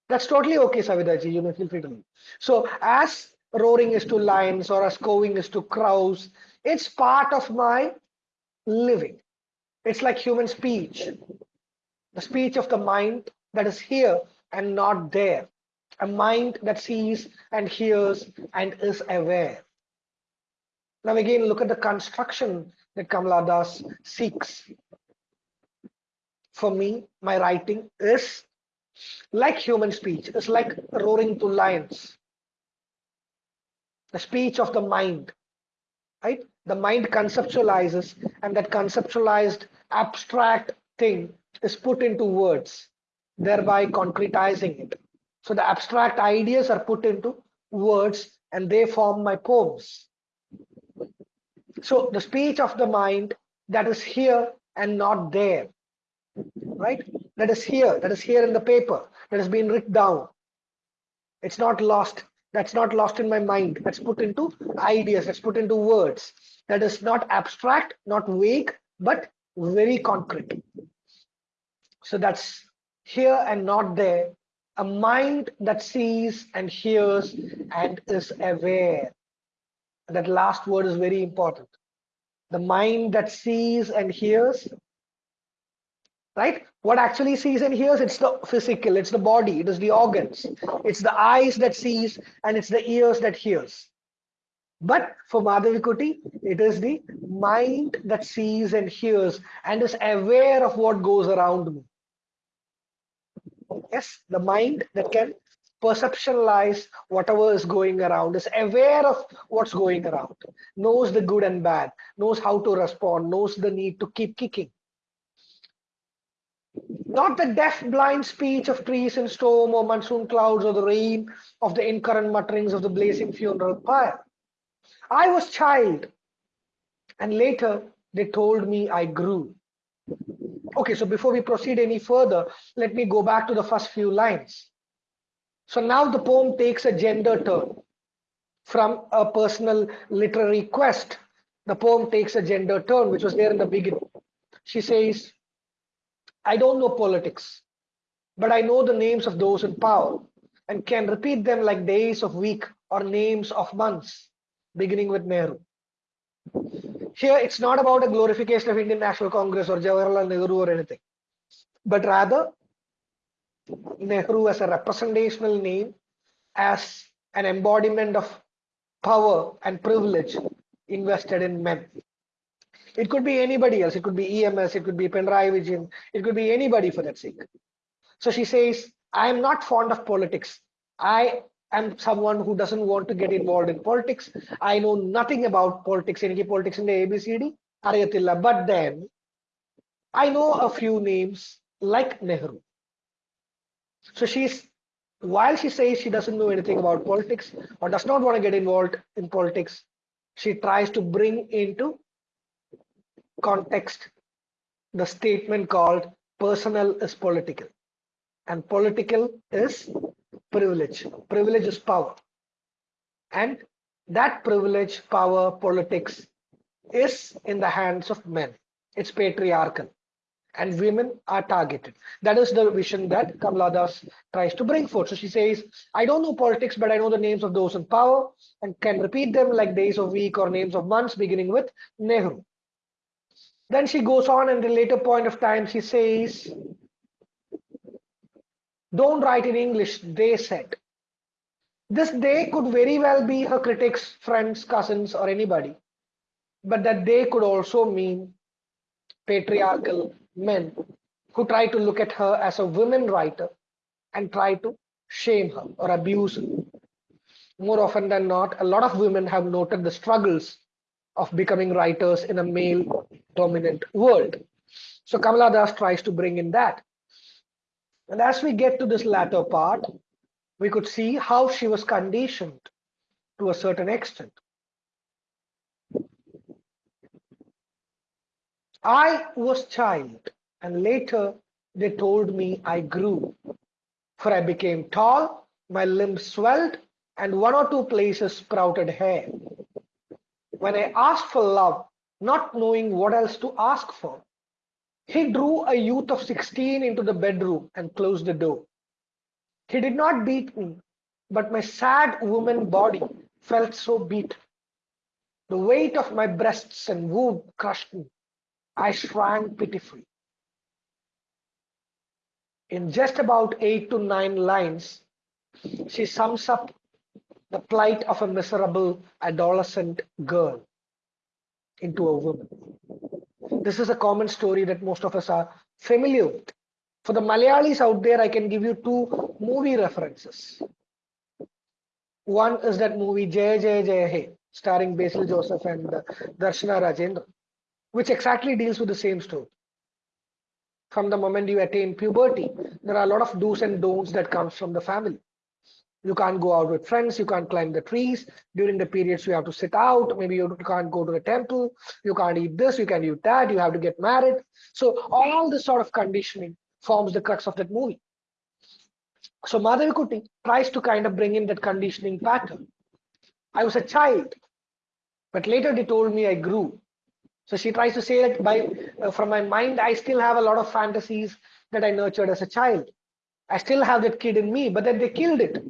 That's totally okay, Savidaji. You may feel free to leave. So as roaring is to lions or as cawing is to crows, it's part of my living. It's like human speech. The speech of the mind that is here and not there a mind that sees and hears and is aware. Now again, look at the construction that Kamala Das seeks. For me, my writing is like human speech, it's like roaring to lions. The speech of the mind, right? The mind conceptualizes and that conceptualized abstract thing is put into words, thereby concretizing it. So the abstract ideas are put into words and they form my poems. So the speech of the mind that is here and not there, right? That is here, that is here in the paper, that has been written down. It's not lost. That's not lost in my mind. That's put into ideas. That's put into words. That is not abstract, not vague, but very concrete. So that's here and not there a mind that sees and hears and is aware. That last word is very important. The mind that sees and hears, right? What actually sees and hears, it's the physical, it's the body, it is the organs, it's the eyes that sees and it's the ears that hears. But for Madhavi it is the mind that sees and hears and is aware of what goes around me. Yes, the mind that can perceptualize whatever is going around, is aware of what's going around, knows the good and bad, knows how to respond, knows the need to keep kicking. Not the deaf, blind speech of trees in storm or monsoon clouds or the rain of the incoherent mutterings of the blazing funeral pyre. I was child, and later they told me I grew. Okay, so before we proceed any further, let me go back to the first few lines. So now the poem takes a gender turn. From a personal literary quest, the poem takes a gender turn, which was there in the beginning. She says, I don't know politics, but I know the names of those in power and can repeat them like days of week or names of months, beginning with Nehru. Here, it's not about a glorification of Indian National Congress or Jawaharlal Nehru or anything, but rather Nehru as a representational name, as an embodiment of power and privilege invested in men. It could be anybody else. It could be EMS. It could be Pinarayi Vijayan. It could be anybody for that sake. So she says, I am not fond of politics. I am someone who doesn't want to get involved in politics. I know nothing about politics. Any politics in the ABCD, Ariyatilla. But then I know a few names like Nehru. So she's while she says she doesn't know anything about politics or does not want to get involved in politics, she tries to bring into context the statement called personal is political and political is privilege. Privilege is power. And that privilege, power, politics is in the hands of men. It's patriarchal. And women are targeted. That is the vision that Kamala Das tries to bring forth. So she says, I don't know politics, but I know the names of those in power and can repeat them like days of week or names of months, beginning with Nehru. Then she goes on, and the later point of time, she says, don't write in English, they said. This they could very well be her critics, friends, cousins, or anybody. But that they could also mean patriarchal men who try to look at her as a women writer and try to shame her or abuse her. more often than not, a lot of women have noted the struggles of becoming writers in a male dominant world. So Kamala Das tries to bring in that. And as we get to this latter part, we could see how she was conditioned to a certain extent. I was child and later they told me I grew for I became tall, my limbs swelled and one or two places sprouted hair. When I asked for love, not knowing what else to ask for, he drew a youth of 16 into the bedroom and closed the door. He did not beat me, but my sad woman body felt so beat. The weight of my breasts and womb crushed me. I shrank pitifully. In just about eight to nine lines, she sums up the plight of a miserable adolescent girl into a woman. This is a common story that most of us are familiar with. For the Malayalis out there, I can give you two movie references. One is that movie Jay Jay Jay Hey, starring Basil Joseph and uh, Darshana Rajendran, which exactly deals with the same story. From the moment you attain puberty, there are a lot of do's and don'ts that comes from the family. You can't go out with friends, you can't climb the trees. During the periods you have to sit out, maybe you can't go to the temple, you can't eat this, you can't eat that, you have to get married. So all this sort of conditioning forms the crux of that movie. So Madhavi tries to kind of bring in that conditioning pattern. I was a child, but later they told me I grew. So she tries to say that by uh, from my mind, I still have a lot of fantasies that I nurtured as a child. I still have that kid in me, but then they killed it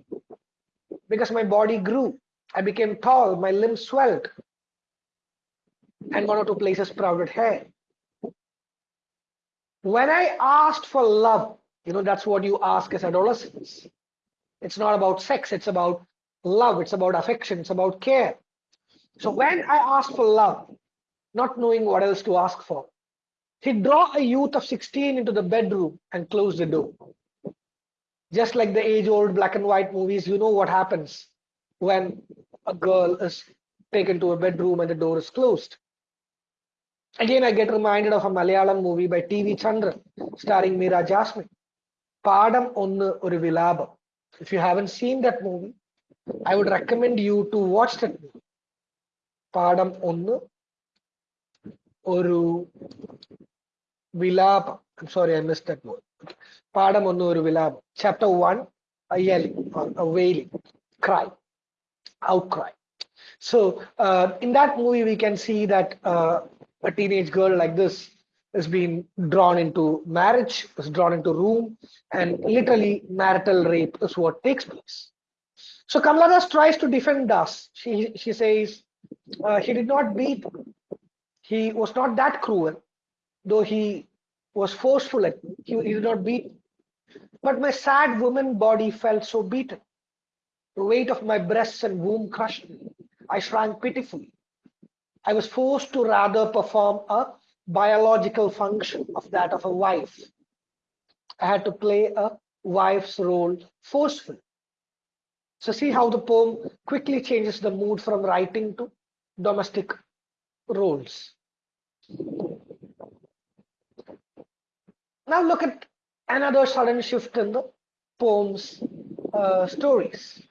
because my body grew. I became tall, my limbs swelled, and one or two places sprouted hair. When I asked for love, you know, that's what you ask as adolescents. It's not about sex, it's about love, it's about affection, it's about care. So when I asked for love, not knowing what else to ask for, he'd draw a youth of 16 into the bedroom and close the door just like the age old black and white movies, you know what happens when a girl is taken to a bedroom and the door is closed. Again, I get reminded of a Malayalam movie by T.V. Chandran, starring Meera Jasmine. Padam Onnu Oru Vilapam. If you haven't seen that movie, I would recommend you to watch that movie. Padam Onnu Oru Vilapam. I'm sorry, I missed that word. പാഠം ഒന്ന് ഒരു വിലാപം chapter one a yelling or a wailing cry outcry so uh, in that movie we can see that uh, a teenage girl like this is being drawn into marriage is drawn into room and literally marital rape is what takes place so kamala tries to defend us she she says uh, he did not beat he was not that cruel though he was forceful at me. He, he not beat me. But my sad woman body felt so beaten. The weight of my breasts and womb crushed me. I shrank pitifully. I was forced to rather perform a biological function of that of a wife. I had to play a wife's role forcefully. So see how the poem quickly changes the mood from writing to domestic roles. Now look at another sudden shift in the poem's uh, stories.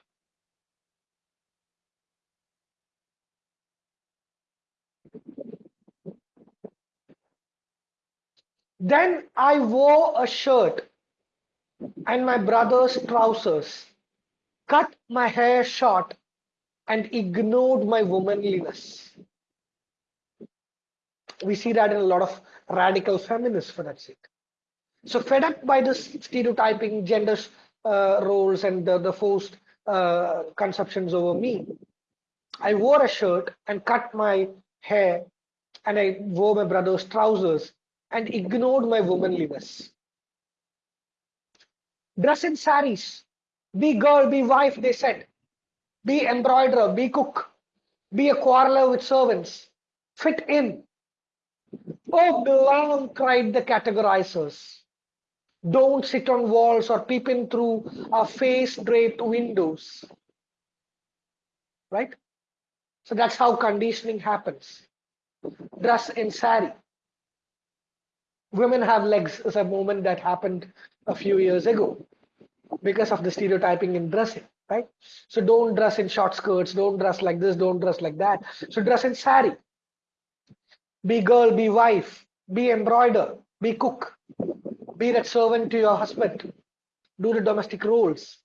Then I wore a shirt and my brother's trousers, cut my hair short, and ignored my womanliness. We see that in a lot of radical feminists for that sake. So fed up by the stereotyping gender uh, roles and the, the forced uh, conceptions over me, I wore a shirt and cut my hair and I wore my brother's trousers and ignored my womanliness. Dress in saris, be girl, be wife, they said. Be embroiderer, be cook, be a quarreler with servants, fit in. Oh, belong, cried the categorizers. Don't sit on walls or peep in through our face draped windows. right? So that's how conditioning happens. Dress in sari. Women have legs is a movement that happened a few years ago because of the stereotyping in dressing, right? So don't dress in short skirts, don't dress like this, don't dress like that. So dress in sari. Be girl, be wife, be embroider, be cook, be that servant to your husband, do the domestic roles.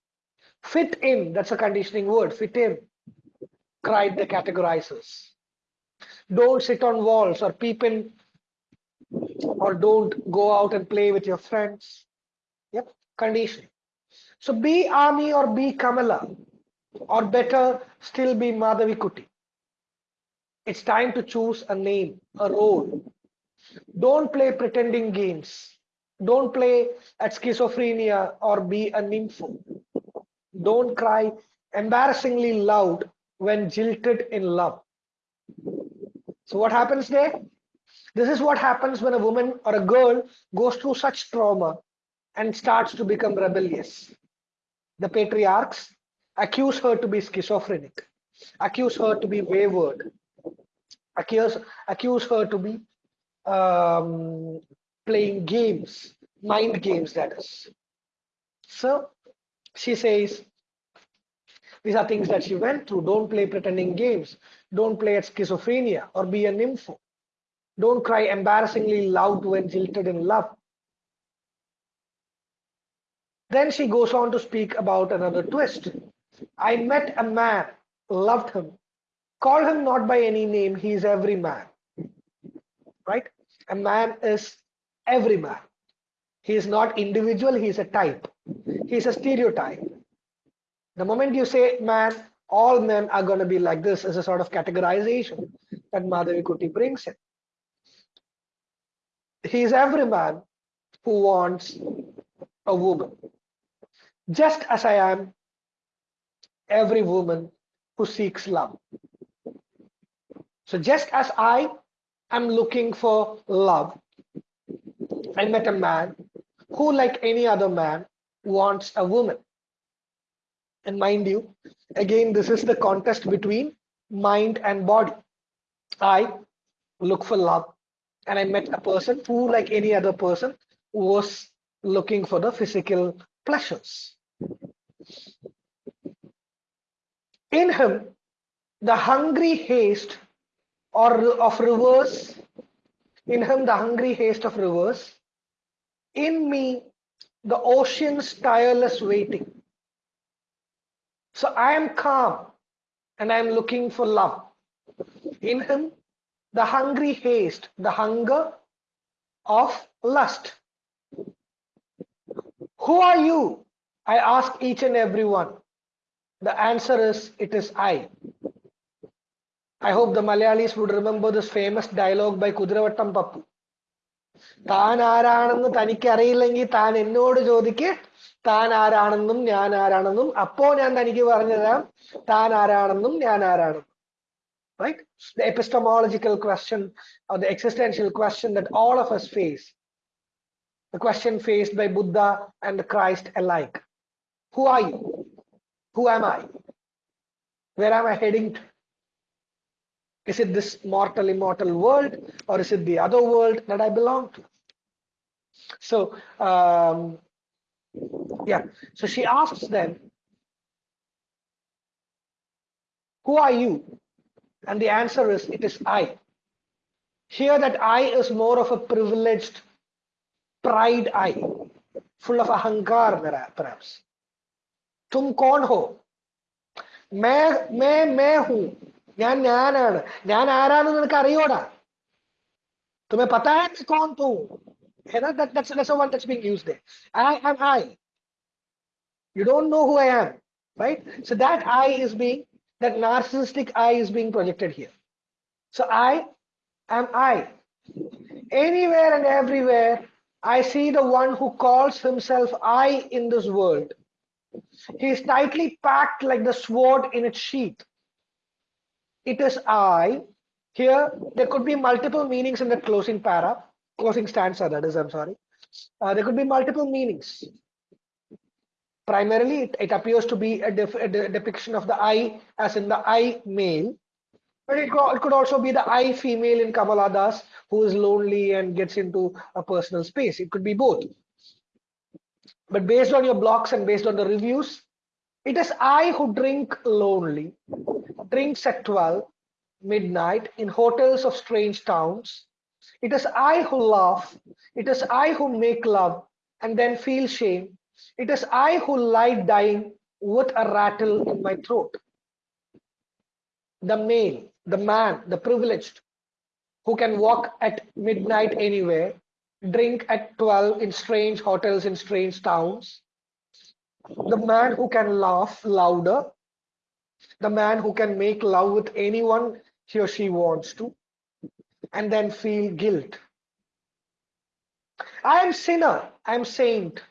Fit in, that's a conditioning word, fit in, cried the categorizers. Don't sit on walls or peep in, or don't go out and play with your friends. Yep, conditioning. So be Ami or be Kamala, or better still be Madhavikutty. It's time to choose a name, a role. Don't play pretending games. Don't play at schizophrenia or be a nympho. Don't cry embarrassingly loud when jilted in love. So what happens there? This is what happens when a woman or a girl goes through such trauma and starts to become rebellious. The patriarchs accuse her to be schizophrenic, accuse her to be wayward, accuse, accuse her to be um, playing games, mind games, that is. So she says, these are things that she went through. Don't play pretending games. Don't play at schizophrenia or be a nympho. Don't cry embarrassingly loud when jilted in love. Then she goes on to speak about another twist. I met a man, loved him, call him not by any name, he is every man. Right? A man is every man. He is not individual, he is a type. He is a stereotype. The moment you say man, all men are going to be like this is a sort of categorization that Madhavikutty brings in. He is every man who wants a woman. Just as I am every woman who seeks love. So just as I am looking for love, I met a man who, like any other man, wants a woman. And mind you, again, this is the contest between mind and body. I look for love, and I met a person who, like any other person, was looking for the physical pleasures. In him, the hungry haste or of rivers, in him the hungry haste of rivers, in me the ocean's tireless waiting. So I am calm and I am looking for love. In him, the hungry haste, the hunger of lust. Who are you? I ask each and every one. The answer is, it is I. I hope the Malayalis would remember this famous dialogue by Kudiravottam Pappu. താൻ ആരാണെന്ന് തനിക്ക് അറിയില്ലെങ്കിൽ താൻ എന്നോട് ചോദിക്ക് താൻ ആരാണെന്നും ഞാൻ ആരാണെന്നും അപ്പോ ഞാൻ തനിക്ക് പറഞ്ഞു തരാം താൻ ആരാണെന്നും ഞാൻ ആരാണെന്നും the epistemological question or the existential question that all of us face the question faced by buddha and christ alike who are you who am i where am i heading to is it this mortal immortal world or is it the other world that i belong to so um yeah so she asks them who are you and the answer is it is i here that i is more of a privileged pride i full of ahankar perhaps tum kon ho मैं मैं मैं हूं ഞാൻ ഞാനാണ് ഞാൻ ആരാണെന്ന് നിനക്ക് അറിയോടാ तुम्हें पता है मैं कौन तू है ना that, that's that's the one that's being used there I am I you don't know who I am right so that I is being that narcissistic I is being projected here so I am I anywhere and everywhere I see the one who calls himself I in this world he is tightly packed like the sword in its sheath it is I. Here, there could be multiple meanings in the closing para, closing stanza, that is, I'm sorry. Uh, there could be multiple meanings. Primarily, it, it appears to be a, a de- depiction of the I as in the I male, but it, it could also be the I female in Kamala Das who is lonely and gets into a personal space. It could be both. But based on your blocks and based on the reviews, it is I who drink lonely, drinks at 12 midnight in hotels of strange towns. It is I who laugh. It is I who make love and then feel shame. It is I who lie dying with a rattle in my throat. The male, the man, the privileged, who can walk at midnight anywhere, drink at 12 in strange hotels in strange towns. The man who can laugh louder. The man who can make love with anyone he or she wants to and then feel guilt. I am sinner, I am saint,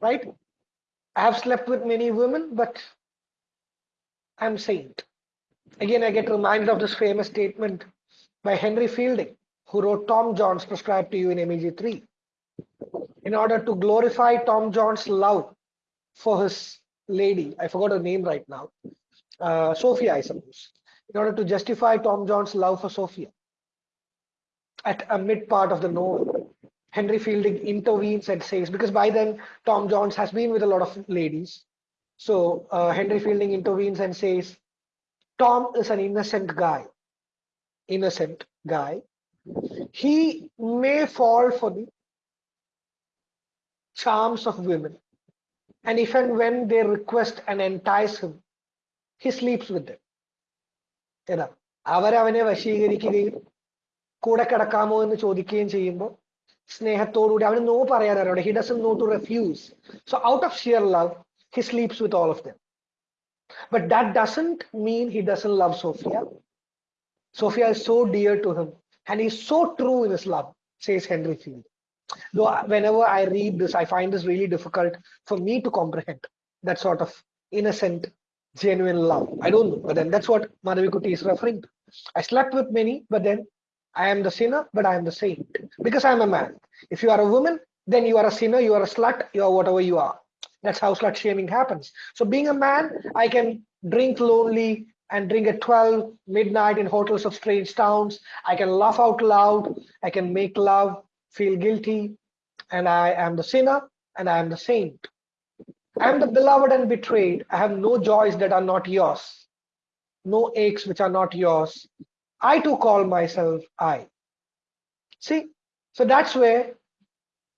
right? I have slept with many women, but I'm saint. Again, I get reminded of this famous statement by Henry Fielding, who wrote Tom Jones prescribed to you in MEG 3. In order to glorify Tom Jones' love for his lady, I forgot her name right now, uh, Sophia, I suppose, in order to justify Tom Jones' love for Sophia. At a mid part of the novel, Henry Fielding intervenes and says, because by then Tom Jones has been with a lot of ladies. So uh, Henry Fielding intervenes and says, Tom is an innocent guy. Innocent guy. He may fall for the charms of women And if and when they request and entice him, he sleeps with them. ഏതാ അവരവനെ വശീകരിക്കുകയും കൂടെ കിടക്കാമോ എന്ന് ചോദിക്കുകയും ചെയ്യുമ്പോൾ സ്നേഹത്തോടുകൂടി അവന് no പറയാനറിയാം he doesn't know to refuse so out of sheer love he sleeps with all of them but that doesn't mean he doesn't love Sophia Sophia is so dear to him and he's so true in his love says henry field though whenever i read this i find this really difficult for me to comprehend that sort of innocent genuine love i don't know but then that's what madhavikutty is referring to i slept with many but then I am the sinner, but I am the saint because I am a man. If you are a woman, then you are a sinner, you are a slut, you are whatever you are. That's how slut shaming happens. So, being a man, I can drink lonely and drink at 12 midnight in hotels of strange towns. I can laugh out loud. I can make love, feel guilty, and I am the sinner and I am the saint. I am the beloved and betrayed. I have no joys that are not yours, no aches which are not yours. I too call myself I. See, so that's where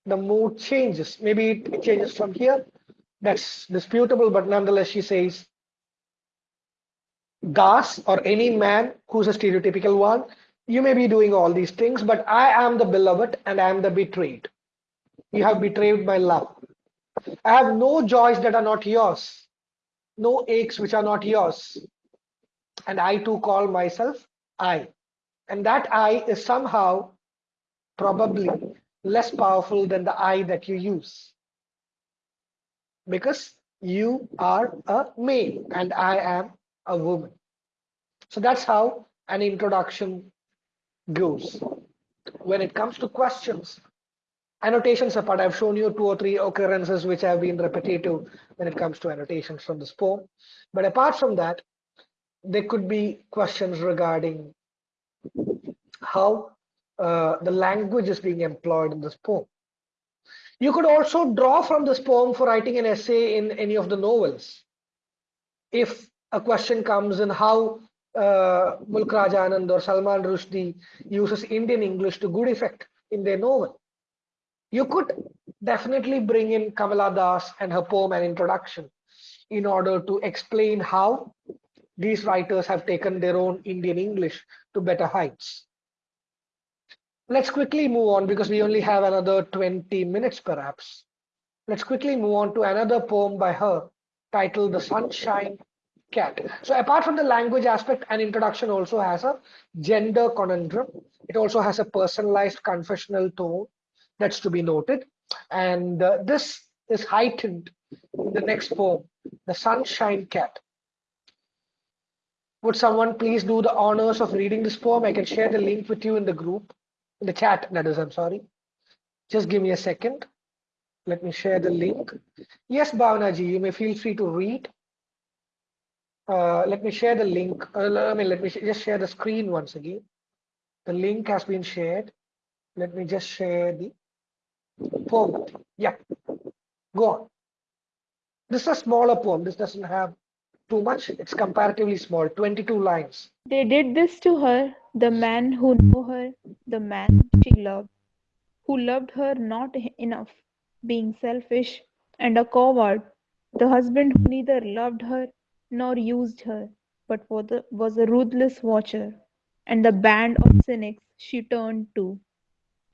the mood changes. Maybe it changes from here. That's disputable, but nonetheless, she says, Das or any man who's a stereotypical one, you may be doing all these things, but I am the beloved and I am the betrayed. You have betrayed my love. I have no joys that are not yours, no aches which are not yours. And I too call myself I. And that I is somehow probably less powerful than the I that you use. Because you are a male and I am a woman. So that's how an introduction goes. When it comes to questions, annotations apart, I've shown you two or three occurrences which have been repetitive when it comes to annotations from this poem. But apart from that, there could be questions regarding how uh, the language is being employed in this poem. You could also draw from this poem for writing an essay in any of the novels. If a question comes in how uh, Mulk Raj Anand or Salman Rushdie uses Indian English to good effect in their novel, you could definitely bring in Kamala Das and her poem and introduction in order to explain how these writers have taken their own Indian English to better heights. Let's quickly move on because we only have another 20 minutes perhaps. Let's quickly move on to another poem by her titled The Sunshine Cat. So apart from the language aspect, an introduction also has a gender conundrum. It also has a personalized confessional tone that's to be noted. And uh, this is heightened in the next poem, The Sunshine Cat. Would someone please do the honors of reading this poem? I can share the link with you in the group, in the chat, that is, I'm sorry. Just give me a second. Let me share the link. Yes, Bhavana ji, you may feel free to read. Uh, let me share the link. Uh, I mean, let me sh just share the screen once again. The link has been shared. Let me just share the poem. Yeah, go on. This is a smaller poem. This doesn't have too much. It's comparatively small, 22 lines. They did this to her, the man who knew her, the man she loved, who loved her not enough, being selfish and a coward, the husband who neither loved her nor used her, but was a, ruthless watcher, and the band of cynics she turned to,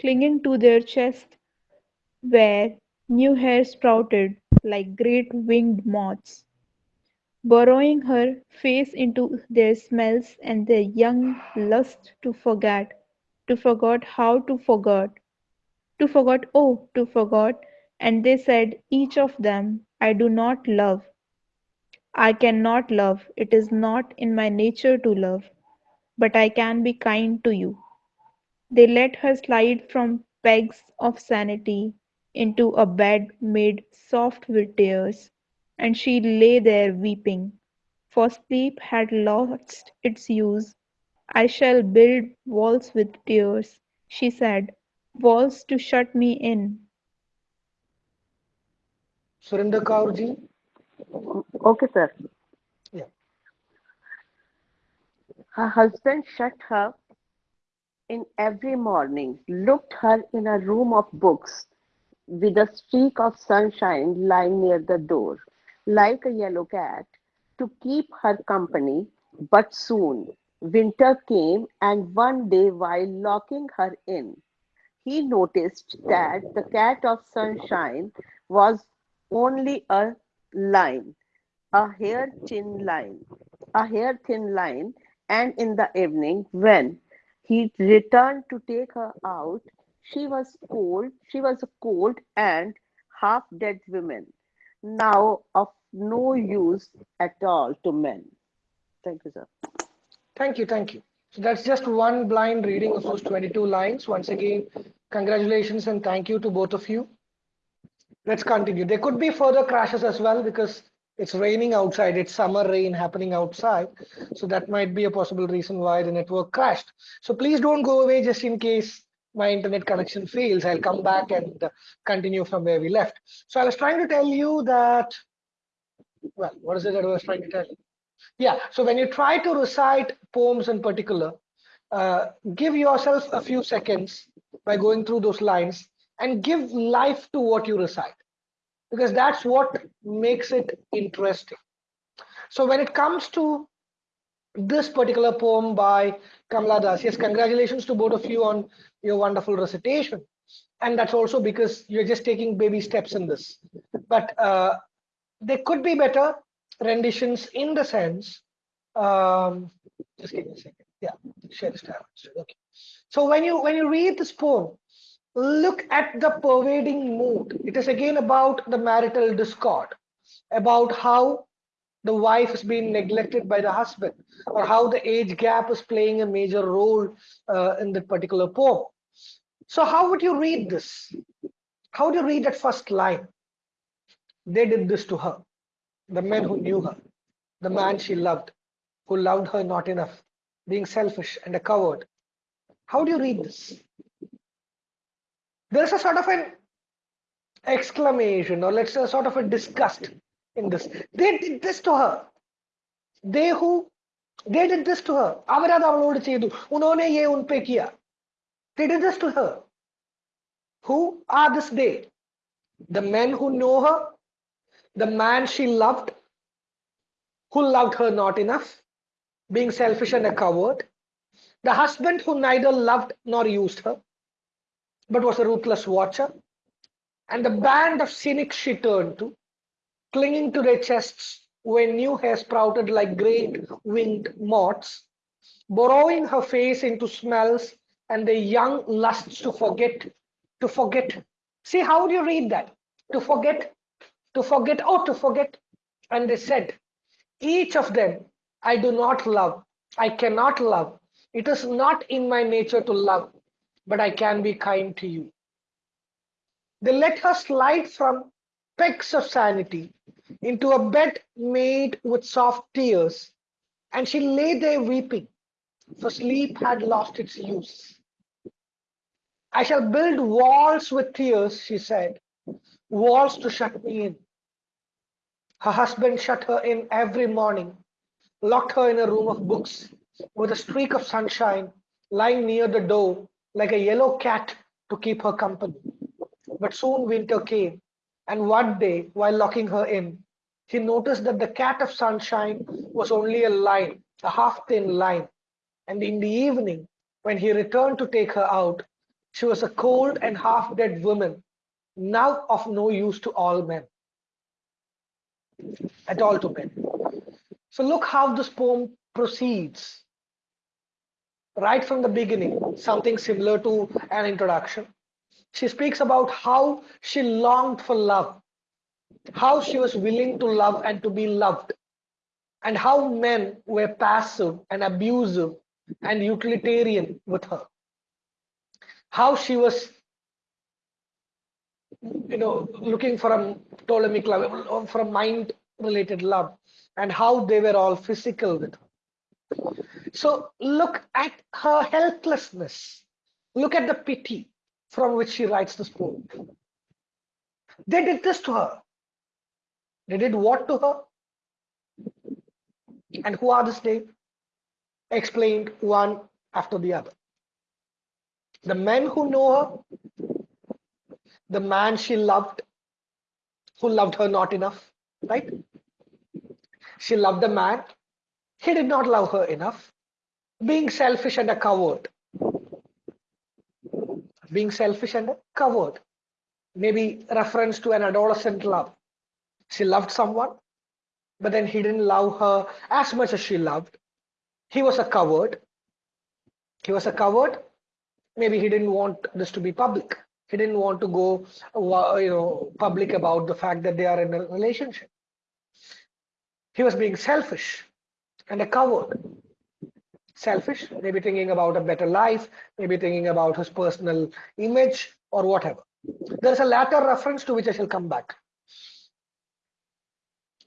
clinging to their chest where new hair sprouted like great winged moths burrowing her face into their smells and their young lust to forget, to forget how to forget, to forget, oh, to forget. And they said, each of them, I do not love. I cannot love. It is not in my nature to love, but I can be kind to you. They let her slide from pegs of sanity into a bed made soft with tears and she lay there weeping, for sleep had lost its use. I shall build walls with tears, she said, walls to shut me in. Surinder Kaur ji. Okay, sir. Yeah. Her husband shut her in every morning, looked her in a room of books with a streak of sunshine lying near the door, like a yellow cat, to keep her company. But soon winter came, and one day, while locking her in, he noticed that the cat of sunshine was only a line, a hair thin line, a hair thin line, and in the evening, when he returned to take her out, she was cold, she was a cold and half dead woman, now of no use at all to men. Thank you, sir. Thank you, thank you. So that's just one blind reading of those 22 lines. Once again, congratulations and thank you to both of you. Let's continue. There could be further crashes as well because it's raining outside. It's summer rain happening outside. So that might be a possible reason why the network crashed. So please don't go away just in case my internet connection fails. I'll come back and continue from where we left. So I was trying to tell you that, well, what is it that I was trying to tell you? Yeah, so when you try to recite poems in particular, uh, give yourself a few seconds by going through those lines and give life to what you recite because that's what makes it interesting. So when it comes to this particular poem by Kamala Das, yes, congratulations to both of you on your wonderful recitation. And that's also because you're just taking baby steps in this. But uh, there could be better renditions in the sense, um, just give me a second. Yeah, share this tab. Okay. So when you when you read this poem, look at the pervading mood. It is again about the marital discord, about how the wife is being neglected by the husband, or how the age gap is playing a major role uh, in that particular poem. So how would you read this? How do you read that first line? They did this to her, the men who knew her, the man she loved, who loved her not enough, being selfish and a coward. How do you read this? there's a sort of an exclamation or let's say sort of a disgust in this. They did this to her. They who they did this to her. അവരത് they did this to her. Who are this they? The men who know her the man she loved who loved her not enough being selfish and a coward the husband who neither loved nor used her but was a ruthless watcher, and the band of cynics she turned to, clinging to their chests when new hair sprouted like great winged moths, burrowing her face into smells and the young lusts to forget, to forget. See, how do you read that? To forget, to forget, oh, to forget. And they said, each of them I do not love, I cannot love. It is not in my nature to love but I can be kind to you. They let her slide from pegs of sanity into a bed made with soft tears, and she lay there weeping, for sleep had lost its use. I shall build walls with tears, she said, walls to shut me in. Her husband shut her in every morning, locked her in a room of books with a streak of sunshine lying near the door like a yellow cat to keep her company. But soon winter came, and one day, while locking her in, he noticed that the cat of sunshine was only a line, a half thin line. And in the evening, when he returned to take her out, she was a cold and half dead woman, now of no use to all men, at all to men. So look how this poem proceeds. Right from the beginning, something similar to an introduction. She speaks about how she longed for love, how she was willing to love and to be loved, and how men were passive and abusive and utilitarian with her. How she was, you know, looking for a Platonic love, for a mind-related love, and how they were all physical with her. So look at her helplessness. Look at the pity from which she writes this poem. They did this to her. They did what to her? And who are this they? Explained one after the other. The men who know her, the man she loved, who loved her not enough, right? She loved the man, he did not love her enough, being selfish and a coward. Being selfish and a coward. Maybe reference to an adolescent love. She loved someone, but then he didn't love her as much as she loved. He was a coward. He was a coward. Maybe he didn't want this to be public. He didn't want to go, you know, public about the fact that they are in a relationship. He was being selfish and a coward. Selfish, maybe thinking about a better life, maybe thinking about his personal image or whatever. There's a later reference to which I shall come back.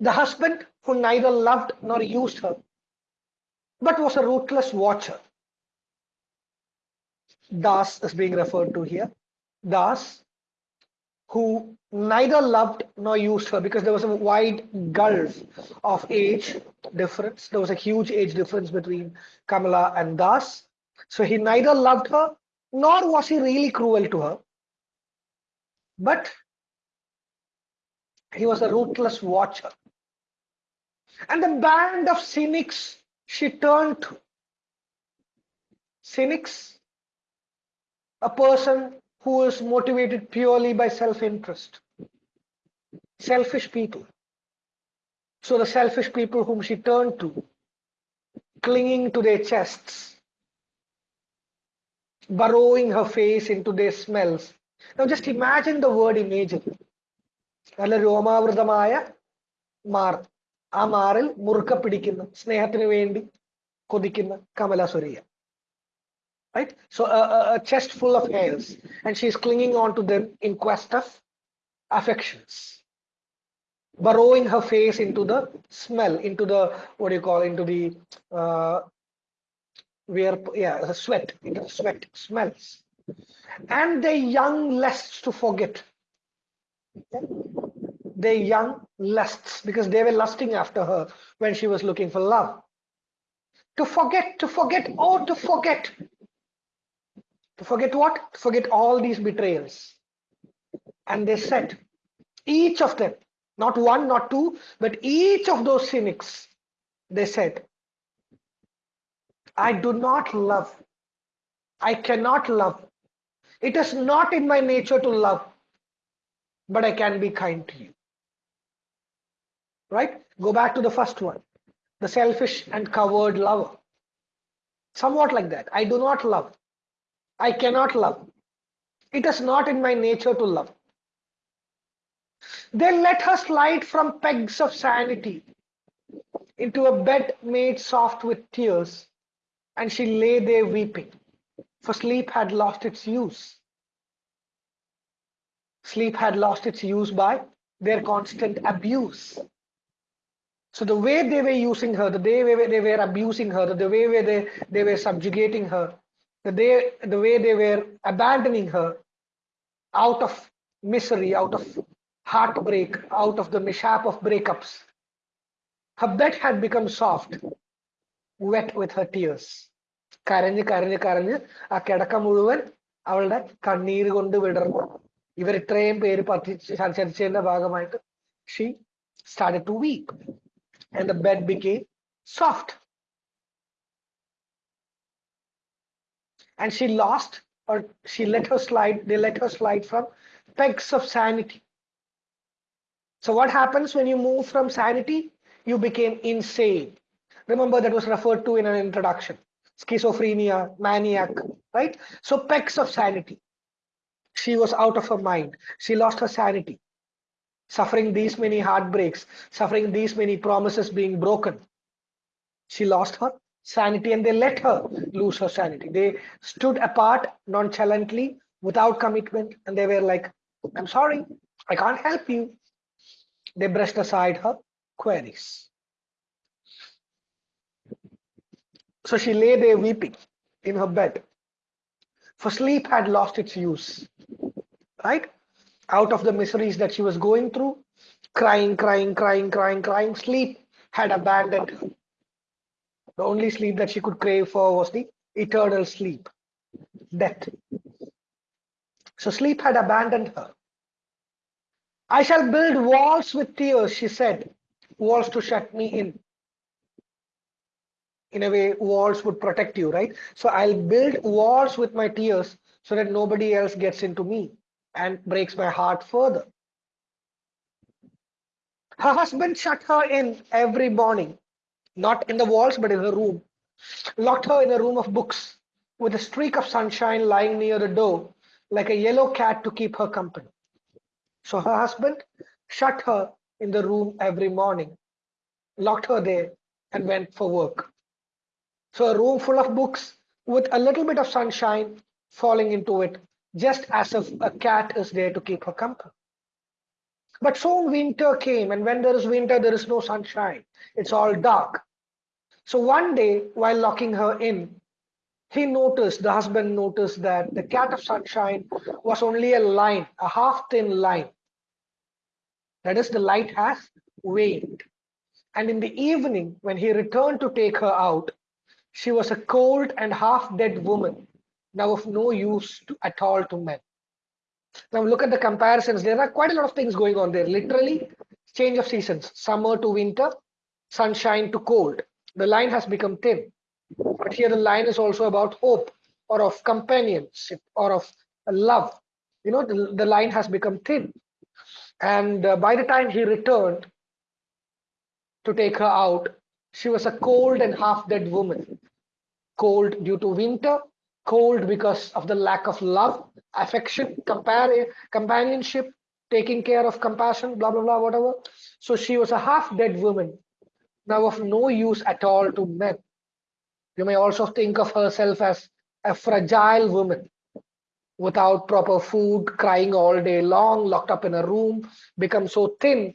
The husband who neither loved nor used her, but was a ruthless watcher. Das is being referred to here. Das, who neither loved nor used her because there was a wide gulf of age difference. There was a huge age difference between Kamala and Das. So he neither loved her nor was he really cruel to her. But he was a ruthless watcher. And the band of cynics she turned to. Cynics, a person who is motivated purely by self-interest. Selfish people. So the selfish people whom she turned to, clinging to their chests, burrowing her face into their smells. Now just imagine the word imagine. നല്ല രോമാവൃതമായ മാർ ആ മാറിൽ മുറുക്ക പിടിക്കുന്ന സ്നേഹത്തിന് വേണ്ടി കൊതിക്കുന്ന Kamala Surayya right so a, a, chest full of hairs and she's clinging on to them in quest of affections burrowing her face into the smell into the what do you call into the uh where yeah the sweat into the sweat smells and the young lusts to forget their young lusts because they were lusting after her when she was looking for love. To forget, to forget, oh, to forget. Forget what? Forget all these betrayals. And they said, each of them, not one, not two, but each of those cynics, they said, I do not love. I cannot love. It is not in my nature to love, but I can be kind to you right? Go back to the first one, the selfish and coward lover. Somewhat like that. I do not love. I cannot love. It is not in my nature to love. Then let her slide from pegs of sanity into a bed made soft with tears, and she lay there weeping, for sleep had lost its use. Sleep had lost its use by their constant abuse. So the way they were using her, the way they were abusing her, the way they, they were subjugating her, the, day, the way they were abandoning her out of misery, out of heartbreak, out of the mishap of breakups. Her bed had become soft, wet with her tears. കരഞ്ഞ് കരഞ്ഞ് കരഞ്ഞ് ആ കിടക്ക മുഴുവൻ അവളുടെ കണ്ണീര് കൊണ്ട് വിടർന്നു ഇവർ ഇത്രയും പേര് ചരിച്ചതിന്റെ ഭാഗമായിട്ട് she started to weep and the bed became soft and she lost or she let her slide they let her slide from pegs of sanity. So what happens when you move from sanity? You became insane. Remember that was referred to in an introduction. Schizophrenia maniac right? So pegs of sanity. She was out of her mind. She lost her sanity. Suffering these many heartbreaks suffering these many promises being broken. She lost her sanity and they let her lose her sanity. They stood apart nonchalantly without commitment and they were like, I'm sorry, I can't help you. They brushed aside her queries. So she lay there weeping in her bed. For sleep had lost its use, right? Out of the miseries that she was going through, crying, crying, crying, crying, crying, sleep had abandoned her the only sleep that she could crave for was the eternal sleep, death. So sleep had abandoned her. I shall build walls with tears, she said, walls to shut me in. In a way, walls would protect you, right? So I'll build walls with my tears so that nobody else gets into me and breaks my heart further. Her husband shut her in every morning not in the walls, but in her room. Locked her in a room of books with a streak of sunshine lying near the door, like a yellow cat to keep her company. So her husband shut her in the room every morning, locked her there, and went for work. So a room full of books with a little bit of sunshine falling into it, just as if a cat is there to keep her company. But soon winter came, and when there is winter, there is no sunshine. It's all dark. So one day, while locking her in, he noticed, the husband noticed that the cat of sunshine was only a line, a half thin line. That is, the light has waned. And in the evening, when he returned to take her out, she was a cold and half dead woman, now of no use to, at all to men. Now look at the comparisons. There are quite a lot of things going on there. Literally, change of seasons, summer to winter, sunshine to cold. The line has become thin. But here the line is also about hope or of companionship or of love. You know, the, the line has become thin. And uh, by the time he returned to take her out, she was a cold and half dead woman. Cold due to winter, cold because of the lack of love, affection, compare, companionship, taking care of compassion, blah, blah, blah, whatever. So she was a half dead woman, now of no use at all to men. You may also think of herself as a fragile woman without proper food, crying all day long, locked up in a room, become so thin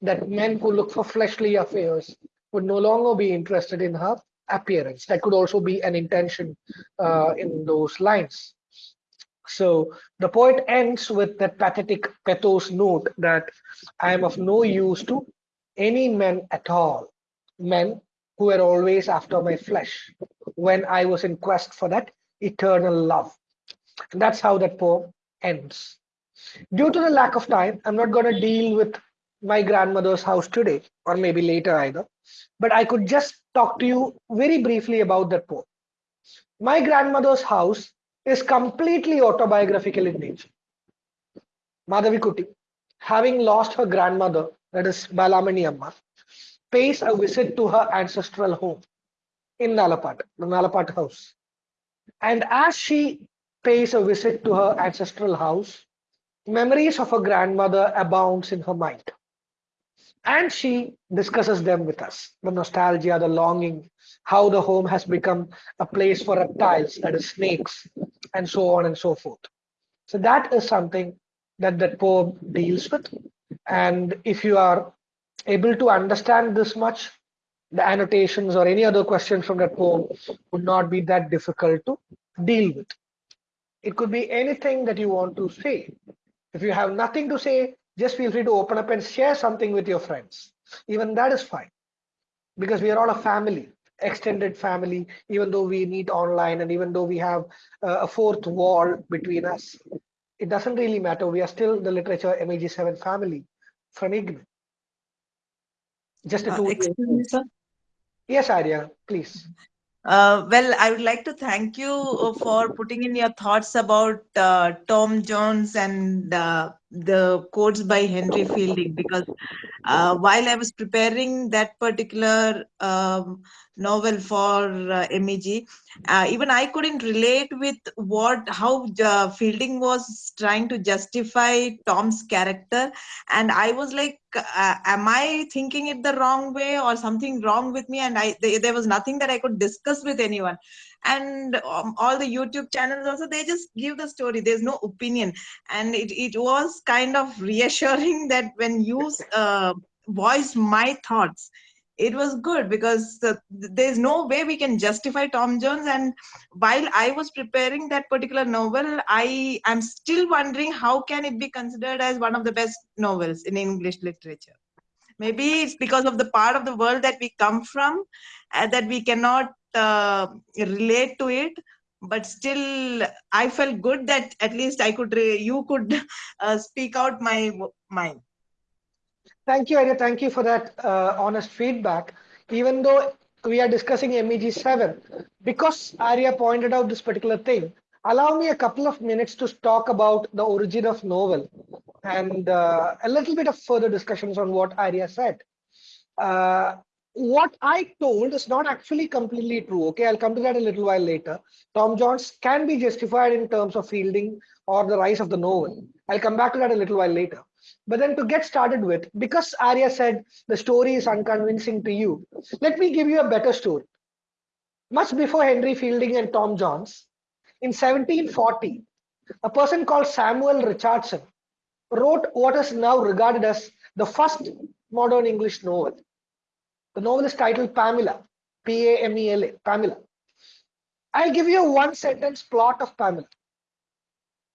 that men who look for fleshly affairs would no longer be interested in her appearance. That could also be an intention uh, in those lines. So the poet ends with that pathetic pathos note that I am of no use to any men at all, men who were always after my flesh when I was in quest for that eternal love. And that's how that poem ends. Due to the lack of time, I'm not going to deal with my grandmother's house today, or maybe later either, but I could just talk to you very briefly about that poem. My grandmother's house is completely autobiographical in nature. Madhavikutty, having lost her grandmother, that is Balamani Amma, pays a visit to her ancestral home in Nalapat, the Nalapat house. And as she pays a visit to her ancestral house, memories of her grandmother abounds in her mind and she discusses them with us the nostalgia the longing how the home has become a place for reptiles that is snakes and so on and so forth so that is something that that poem deals with. And if you are able to understand this much, the annotations or any other questions from that poem would not be that difficult to deal with. It could be anything that you want to say. If you have nothing to say, just feel free to open up and share something with your friends. Even that is fine because we are all a family, extended family, even though we meet online and even though we have uh, a fourth wall between us. It doesn't really matter. We are still the literature MEG7 family from IGNOU. Just a Uh, two. excuse me, sir. Yes, Arya, please. Uh, well, I would like to thank you uh, for putting in your thoughts about uh, Tom Jones and uh, the quotes by Henry Fielding because uh, while I was preparing that particular um, novel for uh, MEG, uh, even I couldn't relate with what how uh, Fielding was trying to justify Tom's character, and I was like, uh, "Am I thinking it the wrong way, or something wrong with me?" And I th- there was nothing that I could discuss with anyone. And um, all the YouTube channels also they just give the story. There's no opinion, and it it was kind of reassuring that when you uh, voice my thoughts it was good because uh, there's no way we can justify tom jones. And while i was preparing that particular novel i am still wondering how can it be considered as one of the best novels in english literature? Maybe it's because of the part of the world that we come from and that we cannot uh, relate to it but still i felt good that at least i could you could uh, speak out my mind Thank you, Arya. Thank you for that uh, honest feedback. Even though we are discussing MEG 7, because Arya pointed out this particular thing, allow me a couple of minutes to talk about the origin of novel and uh, a little bit of further discussions on what Arya said. What I told is not actually completely true. Okay, I'll come to that a little while later. Tom Jones can be justified in terms of fielding or the rise of the novel. I'll come back to that a little while later. But then to get started with, because Arya said the story is unconvincing to you, let me give you a better story. Much before Henry Fielding and Tom Jones, in 1740, a person called Samuel Richardson wrote what is now regarded as the first modern English novel. The novel is titled Pamela, P A M E L A, Pamela. I'll give you a one sentence plot of Pamela.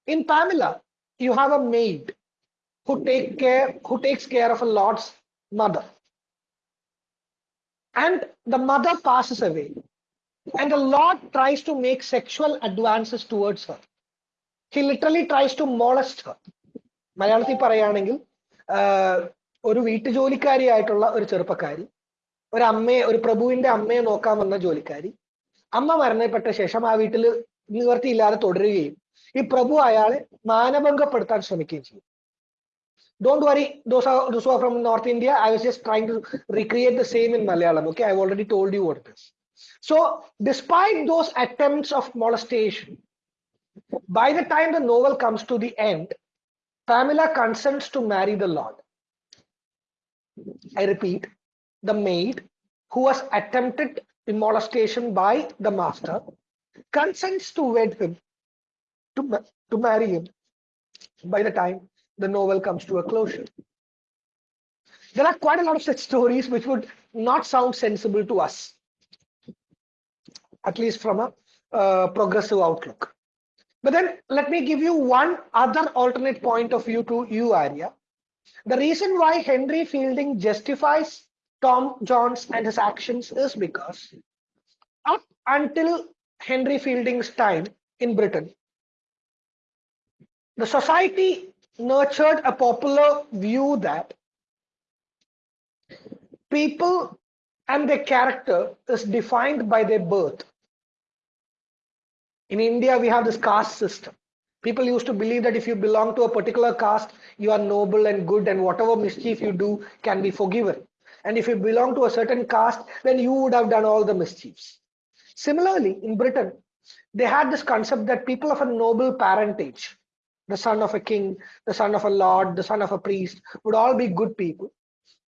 In Pamela, you have a maid who take care who takes care of a lord's mother and the mother passes away and the lord tries to make sexual advances towards her he literally tries to molest her മലയാളത്തിൽ പറയുകയാണെങ്കിൽ ഒരു വീട്ടുജോലിക്കാരിയായിട്ടുള്ള ഒരു ചെറുപ്പക്കാരി ഒരു അമ്മയെ ഒരു പ്രഭുവിന്റെ അമ്മയെ നോക്കാൻ വന്ന ജോലിക്കാരി. അമ്മ മരണപ്പെട്ട ശേഷം ആ വീട്ടിൽ നിവർത്തിയില്ലാതെ തുടരുകയും ഈ പ്രഭു അയാളെ മാനഭംഗപ്പെടുത്താൻ ശ്രമിക്കുകയും ചെയ്യും. Don't worry those from north India I was just trying to recreate the same in Malayalam okay I already told you what this so despite those attempts of molestation by the time the novel comes to the end Pamela consents to marry the lord I repeat the maid who was attempted molestation by the master consents to wed him to, to marry him by the time the novel comes to a closure. There are quite a lot of such stories which would not sound sensible to us, at least from a uh, progressive outlook. But then let me give you one other alternate point of view to you, Arya. The reason why Henry Fielding justifies Tom Jones and his actions is because up until Henry Fielding's time in Britain, the society nurtured a popular view that people and their character is defined by their birth. In India, we have this caste system. People used to believe that if you belong to a particular caste, you are noble and good, and whatever mischief you do can be forgiven. And if you belong to a certain caste, then you would have done all the mischiefs. Similarly, in Britain, they had this concept that people of a noble parentage, the son of a king, the son of a lord, the son of a priest, would all be good people.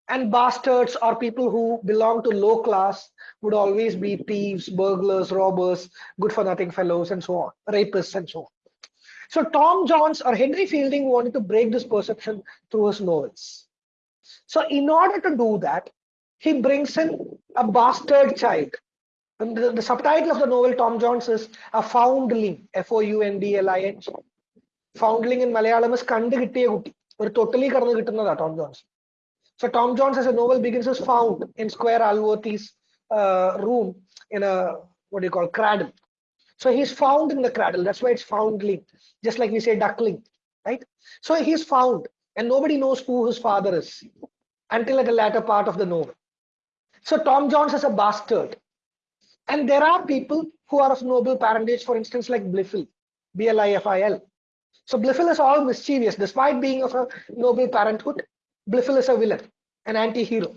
And bastards or people who belong to low class would always be thieves, burglars, robbers, good for nothing fellows, and so on, rapists, and so on. So Tom Jones or Henry Fielding wanted to break this perception through his novels. So in order to do that, he brings in a bastard child. And the, the subtitle of the novel, Tom Jones, is A Foundling, F-O-U-N-D-L-I-N. Foundling in Malayalam is കണ്ടു കിട്ടിയ കുട്ടി ഒരു തൊട്ടിലി കടന്ന് കിട്ടുന്നതാ Tom John's so Tom Jones as a novel begins as found in Square Alworthy's uh, room in a what do you call cradle. So he's found in the cradle. That's why it's foundling, just like we say duckling, right? So he's found, and nobody knows who his father is until at the latter part of the novel. So Tom Jones is a bastard, and there are people who are of noble parentage, for instance, like Blifil, B-L-I-F-I-L. So Blifil is all mischievous, despite being of a noble parenthood. Blifil is a villain, an anti-hero.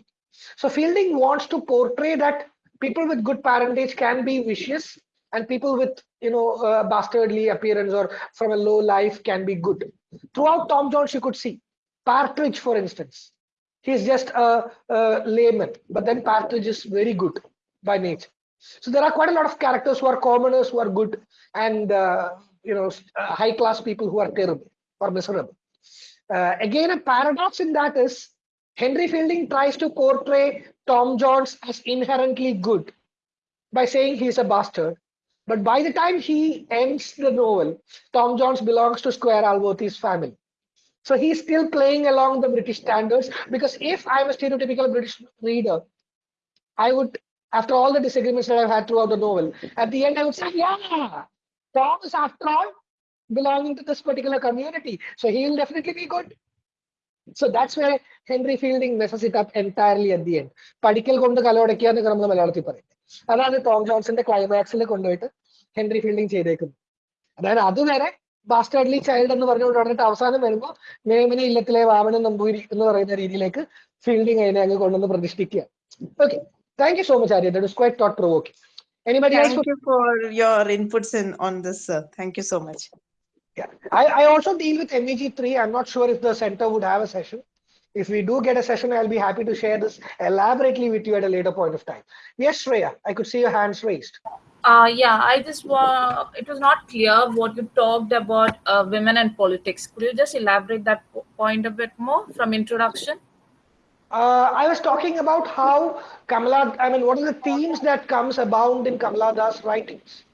So Fielding wants to portray that people with good parentage can be vicious and people with you know uh, bastardly appearance or from a low life can be good. Throughout Tom Jones, you could see Partridge, for instance. He's just a, a layman, but then Partridge is very good by nature. So there are quite a lot of characters who are commoners who are good and uh, you know high class people who are terrible or miserable. Uh, again, a paradox in that is Henry Fielding tries to portray Tom Jones as inherently good by saying he's a bastard. But by the time he ends the novel, Tom Jones belongs to Squire Allworthy's family. So he's still playing along the British standards because if I'm a stereotypical British reader, I would, after all the disagreements that I've had throughout the novel, at the end I would say, yeah, Tom is after all belonging to this particular community. So he'll definitely be good. So that's where Henry Fielding messes it up entirely at the end. പഠിക്കൽ കൊണ്ട് കലോടയ്ക്കുക എന്നൊക്കെ നമ്മൾ മലയാളത്തിൽ പറയും അതാണ് Tom ജോൺസിന്റെ ക്ലൈമാക്സിൽ കൊണ്ടുപോയിട്ട് Henry fielding ചെയ്തേക്കുന്നത് അതായത് അതുവരെ ബാസ്റ്റേർഡ്ലി ചൈൽഡ് എന്ന് പറഞ്ഞുകൊണ്ട് പറഞ്ഞിട്ട് അവസാനം വരുമ്പോൾ നേമിനെ ഇല്ലത്തിലെ വാമന നമ്പൂരി എന്ന് പറയുന്ന രീതിയിലേക്ക് ഫീൽഡിംഗ് അതിനെ അങ്ങ് കൊണ്ടുവന്ന് പ്രതിഷ്ഠിക്കുക okay thank you so much Arya that is quite thought provoking anybody else Thank you for your inputs in on this, sir. Thank you so much. Yeah, I, I also deal with MEG3. I'm not sure if the center would have a session. If we do get a session, I'll be happy to share this elaborately with you at a later point of time. Yes, Shreya, I could see your hands raised. Uh, yeah, I just wa- it was not clear what you talked about uh, women and politics. Could you just elaborate that point a bit more from introduction? Uh, I was talking about how Kamala, I mean, what are the themes that comes abound in Kamala Das writings?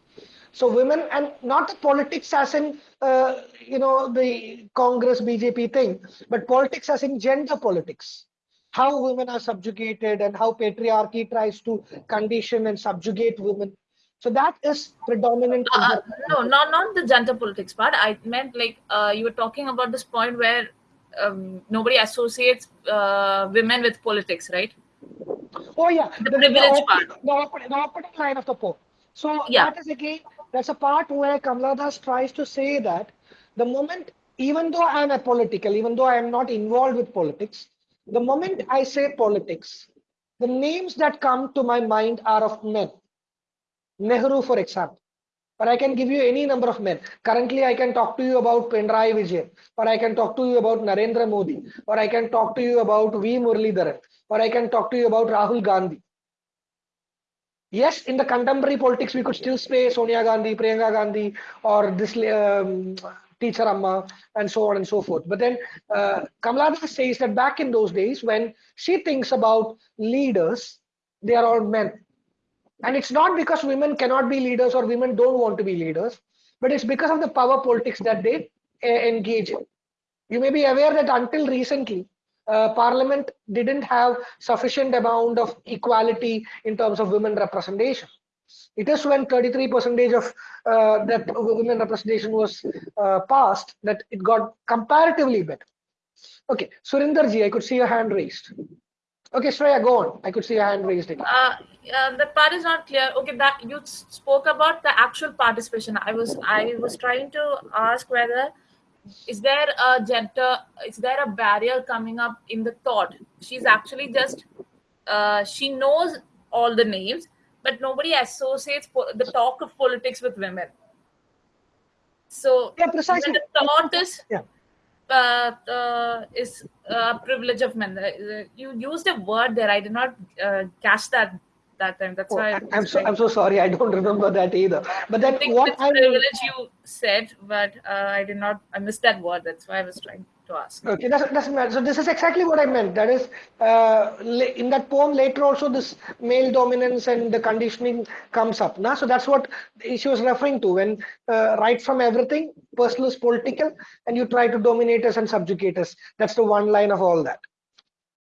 So women and not the politics as in, uh, you know, the Congress BJP thing, but politics as in gender politics. How women are subjugated and how patriarchy tries to condition and subjugate women. So that is predominant. Uh, no, not not the gender politics part. I meant like uh, you were talking about this point where um, nobody associates uh, women with politics, right? Oh yeah, The privilege opening, the, opening, the opening line of the poem. So Yeah. that is again, that's a part where Kamala Das tries to say that the moment, even though I am apolitical, even though I am not involved with politics, the moment I say politics, the names that come to my mind are of men. Nehru, for example. But I can give you any number of men. Currently, I can talk to you about Pinarayi Vijayan, or I can talk to you about Narendra Modi, or I can talk to you about V. Muralidharan, or I can talk to you about Rahul Gandhi. Yes, in the contemporary politics, we could still say Sonia Gandhi, Priyanka Gandhi, or this um, teacher Amma, and so on and so forth. But then uh, Kamala says that back in those days, when she thinks about leaders, they are all men. And it's not because women cannot be leaders or women don't want to be leaders, but it's because of the power politics that they uh, engage in. You may be aware that until recently, uh, Parliament didn't have sufficient amount of equality in terms of women representation. It is when 33 percentage of uh, that women representation was uh, passed that it got comparatively better. Okay, Surinder ji, I could see your hand raised. Okay, Shreya, go on. I could see your hand raised again. Uh, uh, that part is not clear. Okay, that you spoke about the actual participation. I was I was trying to ask whether is there a gender is there a barrier coming up in the thought? She's actually just uh, she knows all the names, but nobody associates po- the talk of politics with women. So Yeah, precisely. the thought is Yeah. Uh, uh, is a privilege of men. Uh, You used a word there. I did not uh, catch that that time. That's Oh, why I I'm so I'm so sorry. I don't remember that either. But I that think what I privilege you said, but uh, I did not. I missed that word. That's why I was trying to ask. Okay, that's, doesn't matter. So this is exactly what I meant. That is, uh, in that poem later also this male dominance and the conditioning comes up. Now, so that's what she was referring to when uh, right from everything, personal is political, and you try to dominate us and subjugate us. That's the one line of all that.